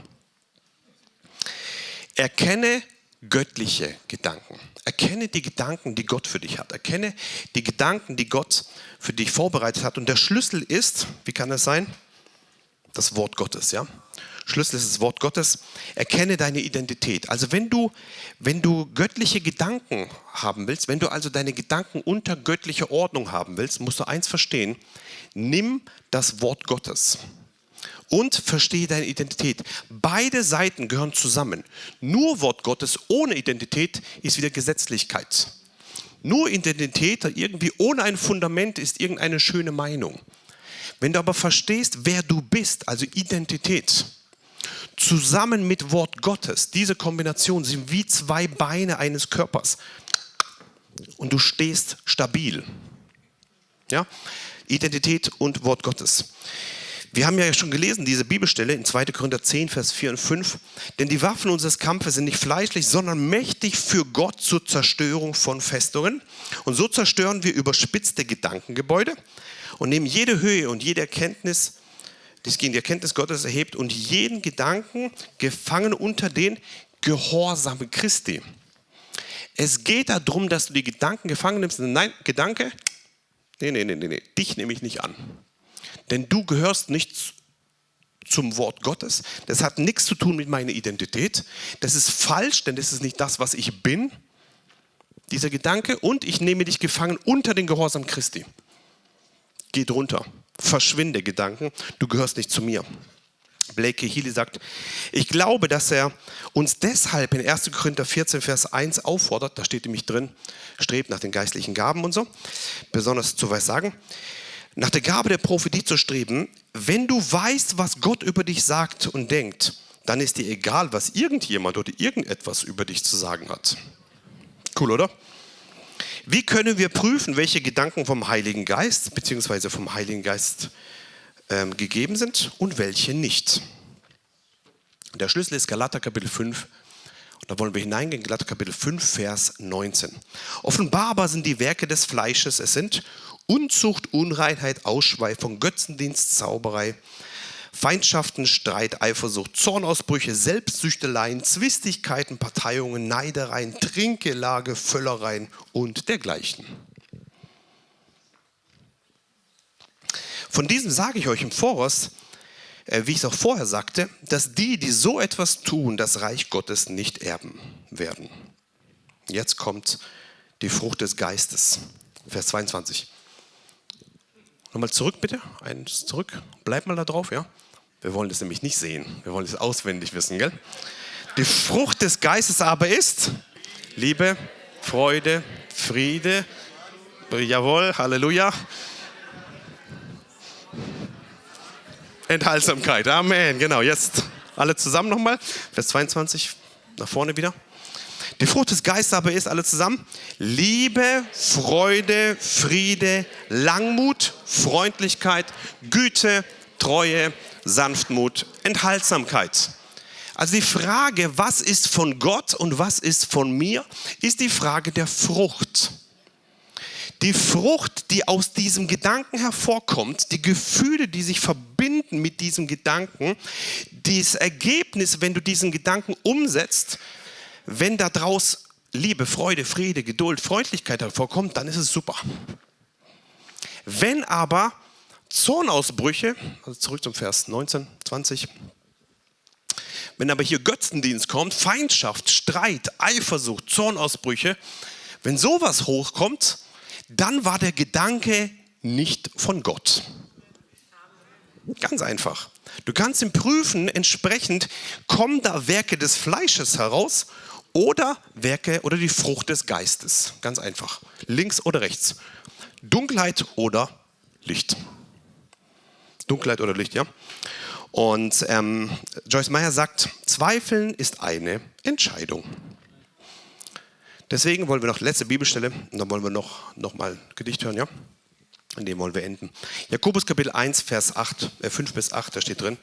[SPEAKER 1] Erkenne göttliche Gedanken. Erkenne die Gedanken, die Gott für dich hat. Erkenne die Gedanken, die Gott für dich vorbereitet hat. Und der Schlüssel ist, wie kann das sein? Das Wort Gottes, ja? Schlüssel ist das Wort Gottes. Erkenne deine Identität. Also wenn du, wenn du göttliche Gedanken haben willst, wenn du also deine Gedanken unter göttlicher Ordnung haben willst, musst du eins verstehen. Nimm das Wort Gottes und verstehe deine Identität. Beide Seiten gehören zusammen. Nur Wort Gottes ohne Identität ist wieder Gesetzlichkeit. Nur Identität irgendwie ohne ein Fundament ist irgendeine schöne Meinung. Wenn du aber verstehst, wer du bist, also Identität, zusammen mit Wort Gottes, diese Kombination sind wie zwei Beine eines Körpers. Und du stehst stabil. Ja? Identität und Wort Gottes. Wir haben ja schon gelesen, diese Bibelstelle in 2. Korinther 10, Vers 4 und 5. Denn die Waffen unseres Kampfes sind nicht fleischlich, sondern mächtig für Gott zur Zerstörung von Festungen. Und so zerstören wir überspitzte Gedankengebäude und nehmen jede Höhe und jede Erkenntnis das gegen die Erkenntnis Gottes erhebt und jeden Gedanken gefangen unter den Gehorsam Christi. Es geht darum, dass du die Gedanken gefangen nimmst. Nein, Gedanke, nee, nee, nee, nee, dich nehme ich nicht an. Denn du gehörst nicht zum Wort Gottes. Das hat nichts zu tun mit meiner Identität. Das ist falsch, denn das ist nicht das, was ich bin. Dieser Gedanke und ich nehme dich gefangen unter den Gehorsam Christi. Geht runter verschwinde Gedanken, du gehörst nicht zu mir. Blake Healy sagt, ich glaube, dass er uns deshalb in 1. Korinther 14, Vers 1 auffordert, da steht nämlich drin, strebt nach den geistlichen Gaben und so, besonders zu Weissagen, nach der Gabe der Prophetie zu streben, wenn du weißt, was Gott über dich sagt und denkt, dann ist dir egal, was irgendjemand oder irgendetwas über dich zu sagen hat. Cool, oder? Wie können wir prüfen, welche Gedanken vom Heiligen Geist bzw. vom Heiligen Geist ähm, gegeben sind und welche nicht? Der Schlüssel ist Galater Kapitel 5 Da wollen wir hineingehen, Galater Kapitel 5, Vers 19. Offenbar aber sind die Werke des Fleisches, es sind Unzucht, Unreinheit, Ausschweifung, Götzendienst, Zauberei, Feindschaften, Streit, Eifersucht, Zornausbrüche, Selbstsüchteleien, Zwistigkeiten, Parteiungen, Neidereien, Trinkelage, Völlereien und dergleichen. Von diesem sage ich euch im Voraus, äh, wie ich es auch vorher sagte, dass die, die so etwas tun, das Reich Gottes nicht erben werden. Jetzt kommt die Frucht des Geistes. Vers 22. Nochmal zurück bitte, eins zurück. Bleib mal da drauf, ja. Wir wollen das nämlich nicht sehen. Wir wollen es auswendig wissen, gell? Die Frucht des Geistes aber ist Liebe, Freude, Friede. Jawohl, Halleluja. Enthaltsamkeit. Amen. Genau, jetzt alle zusammen nochmal. Vers 22, nach vorne wieder. Die Frucht des Geistes aber ist alle zusammen Liebe, Freude, Friede, Langmut, Freundlichkeit, Güte, Treue, Sanftmut, Enthaltsamkeit. Also die Frage, was ist von Gott und was ist von mir, ist die Frage der Frucht. Die Frucht, die aus diesem Gedanken hervorkommt, die Gefühle, die sich verbinden mit diesem Gedanken, das Ergebnis, wenn du diesen Gedanken umsetzt, wenn daraus Liebe, Freude, Friede, Geduld, Freundlichkeit hervorkommt, dann ist es super. Wenn aber Zornausbrüche, also zurück zum Vers 19, 20, wenn aber hier Götzendienst kommt, Feindschaft, Streit, Eifersucht, Zornausbrüche, wenn sowas hochkommt, dann war der Gedanke nicht von Gott. Ganz einfach. Du kannst ihn prüfen, entsprechend kommen da Werke des Fleisches heraus oder Werke oder die Frucht des Geistes. Ganz einfach. Links oder rechts. Dunkelheit oder Licht. Dunkelheit oder Licht, ja. Und ähm, Joyce Meyer sagt, Zweifeln ist eine Entscheidung. Deswegen wollen wir noch letzte Bibelstelle und dann wollen wir noch, noch mal ein Gedicht hören, ja? In dem wollen wir enden. Jakobus Kapitel 1, Vers 8, äh 5 bis 8, da steht drin.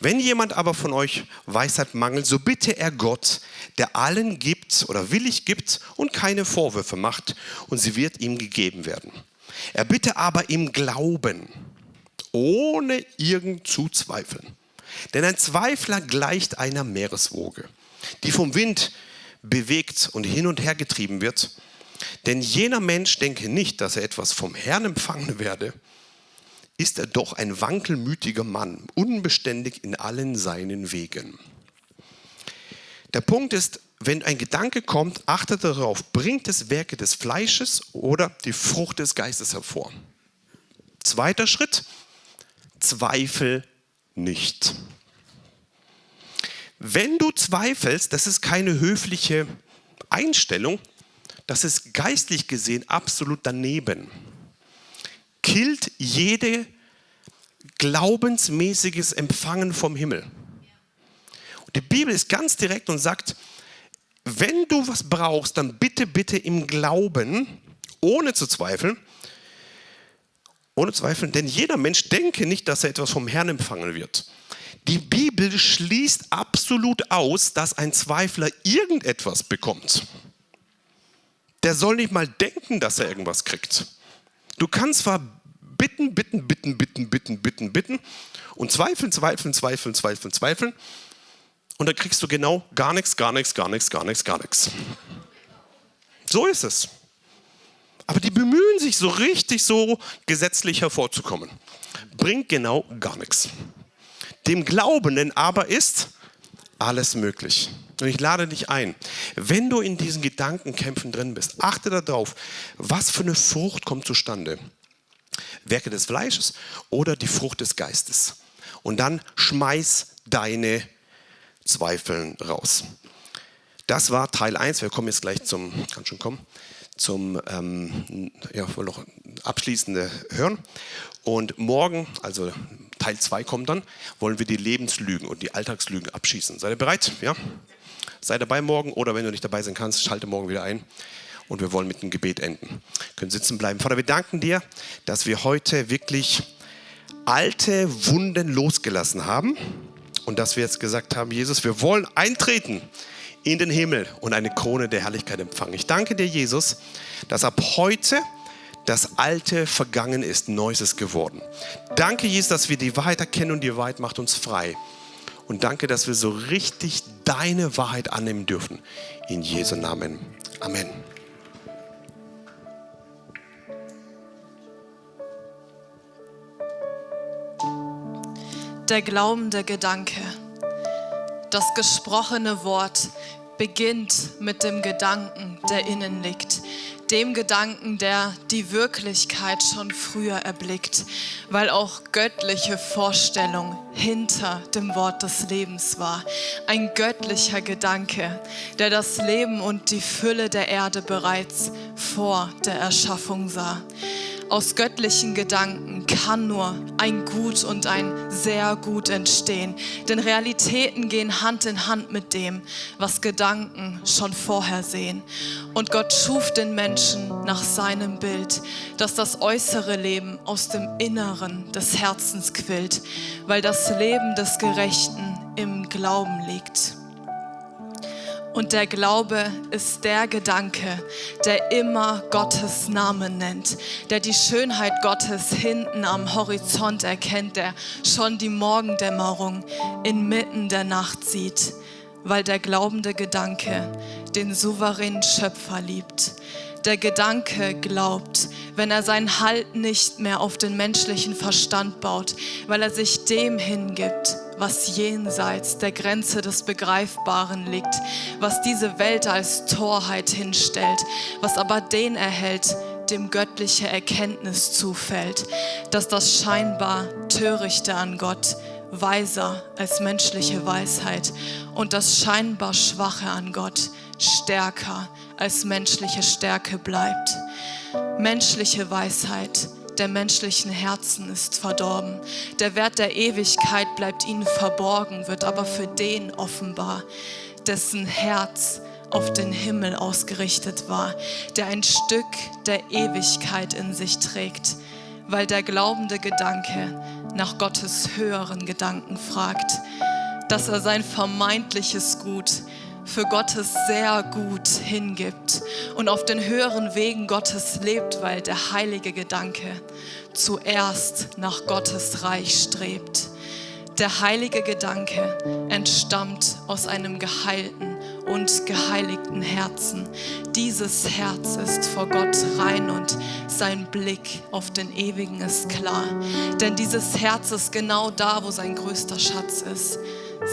[SPEAKER 1] Wenn jemand aber von euch Weisheit mangelt, so bitte er Gott, der allen gibt oder willig gibt und keine Vorwürfe macht und sie wird ihm gegeben werden. Er bitte aber im Glauben, ohne irgend zu zweifeln. Denn ein Zweifler gleicht einer Meereswoge, die vom Wind bewegt und hin und her getrieben wird. Denn jener Mensch denke nicht, dass er etwas vom Herrn empfangen werde, ist er doch ein wankelmütiger Mann, unbeständig in allen seinen Wegen. Der Punkt ist, wenn ein Gedanke kommt, achtet darauf, bringt es Werke des Fleisches oder die Frucht des Geistes hervor. Zweiter Schritt, Zweifel nicht. Wenn du zweifelst, das ist keine höfliche Einstellung, das ist geistlich gesehen absolut daneben. Killt jede glaubensmäßiges Empfangen vom Himmel. Und die Bibel ist ganz direkt und sagt, wenn du was brauchst, dann bitte, bitte im Glauben, ohne zu zweifeln, ohne Zweifeln, denn jeder Mensch denke nicht, dass er etwas vom Herrn empfangen wird. Die Bibel schließt absolut aus, dass ein Zweifler irgendetwas bekommt. Der soll nicht mal denken, dass er irgendwas kriegt. Du kannst zwar bitten, bitten, bitten, bitten, bitten, bitten, bitten und zweifeln, zweifeln, zweifeln, zweifeln, zweifeln und dann kriegst du genau gar nichts, gar nichts, gar nichts, gar nichts, gar nichts. So ist es. Aber die bemühen sich so richtig so gesetzlich hervorzukommen. Bringt genau gar nichts. Dem Glaubenden aber ist alles möglich. Und ich lade dich ein, wenn du in diesen Gedankenkämpfen drin bist, achte darauf, was für eine Frucht kommt zustande. Werke des Fleisches oder die Frucht des Geistes. Und dann schmeiß deine Zweifeln raus. Das war Teil 1. Wir kommen jetzt gleich zum, kann schon kommen, zum ähm, ja, noch abschließende Hören. Und morgen, also Teil 2 kommt dann, wollen wir die Lebenslügen und die Alltagslügen abschießen. Seid ihr bereit? Ja? Sei dabei morgen oder wenn du nicht dabei sein kannst, schalte morgen wieder ein und wir wollen mit dem Gebet enden. Wir können sitzen bleiben. Vater, wir danken dir, dass wir heute wirklich alte Wunden losgelassen haben und dass wir jetzt gesagt haben, Jesus, wir wollen eintreten in den Himmel und eine Krone der Herrlichkeit empfangen. Ich danke dir, Jesus, dass ab heute das Alte vergangen ist, Neues ist geworden. Danke, Jesus, dass wir die Wahrheit erkennen und die Wahrheit macht uns frei. Und danke, dass wir so richtig deine Wahrheit annehmen dürfen. In Jesu Namen. Amen.
[SPEAKER 2] Der glaubende Gedanke. Das gesprochene Wort beginnt mit dem Gedanken, der innen liegt. Dem Gedanken, der die Wirklichkeit schon früher erblickt, weil auch göttliche Vorstellung hinter dem Wort des Lebens war. Ein göttlicher Gedanke, der das Leben und die Fülle der Erde bereits vor der Erschaffung sah aus göttlichen Gedanken kann nur ein Gut und ein sehr gut entstehen. Denn Realitäten gehen Hand in Hand mit dem, was Gedanken schon vorher sehen. Und Gott schuf den Menschen nach seinem Bild, dass das äußere Leben aus dem Inneren des Herzens quillt, weil das Leben des Gerechten im Glauben liegt. Und der Glaube ist der Gedanke, der immer Gottes Namen nennt, der die Schönheit Gottes hinten am Horizont erkennt, der schon die Morgendämmerung inmitten der Nacht sieht, weil der glaubende Gedanke den souveränen Schöpfer liebt. Der Gedanke glaubt, wenn er seinen Halt nicht mehr auf den menschlichen Verstand baut, weil er sich dem hingibt, was jenseits der Grenze des Begreifbaren liegt, was diese Welt als Torheit hinstellt, was aber den erhält, dem göttliche Erkenntnis zufällt, dass das scheinbar Törichte an Gott weiser als menschliche Weisheit und das scheinbar Schwache an Gott stärker als menschliche Stärke bleibt. Menschliche Weisheit der menschlichen Herzen ist verdorben. Der Wert der Ewigkeit bleibt ihnen verborgen, wird aber für den offenbar, dessen Herz auf den Himmel ausgerichtet war, der ein Stück der Ewigkeit in sich trägt, weil der glaubende Gedanke nach Gottes höheren Gedanken fragt, dass er sein vermeintliches Gut für Gottes sehr gut hingibt und auf den höheren Wegen Gottes lebt, weil der heilige Gedanke zuerst nach Gottes Reich strebt. Der heilige Gedanke entstammt aus einem geheilten und geheiligten Herzen. Dieses Herz ist vor Gott rein und sein Blick auf den Ewigen ist klar. Denn dieses Herz ist genau da, wo sein größter Schatz ist.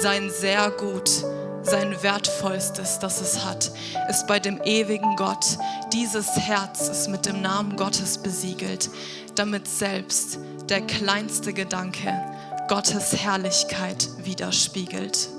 [SPEAKER 2] Sein sehr gut sein wertvollstes, das es hat, ist bei dem ewigen Gott. Dieses Herz ist mit dem Namen Gottes besiegelt, damit selbst der kleinste Gedanke Gottes Herrlichkeit widerspiegelt.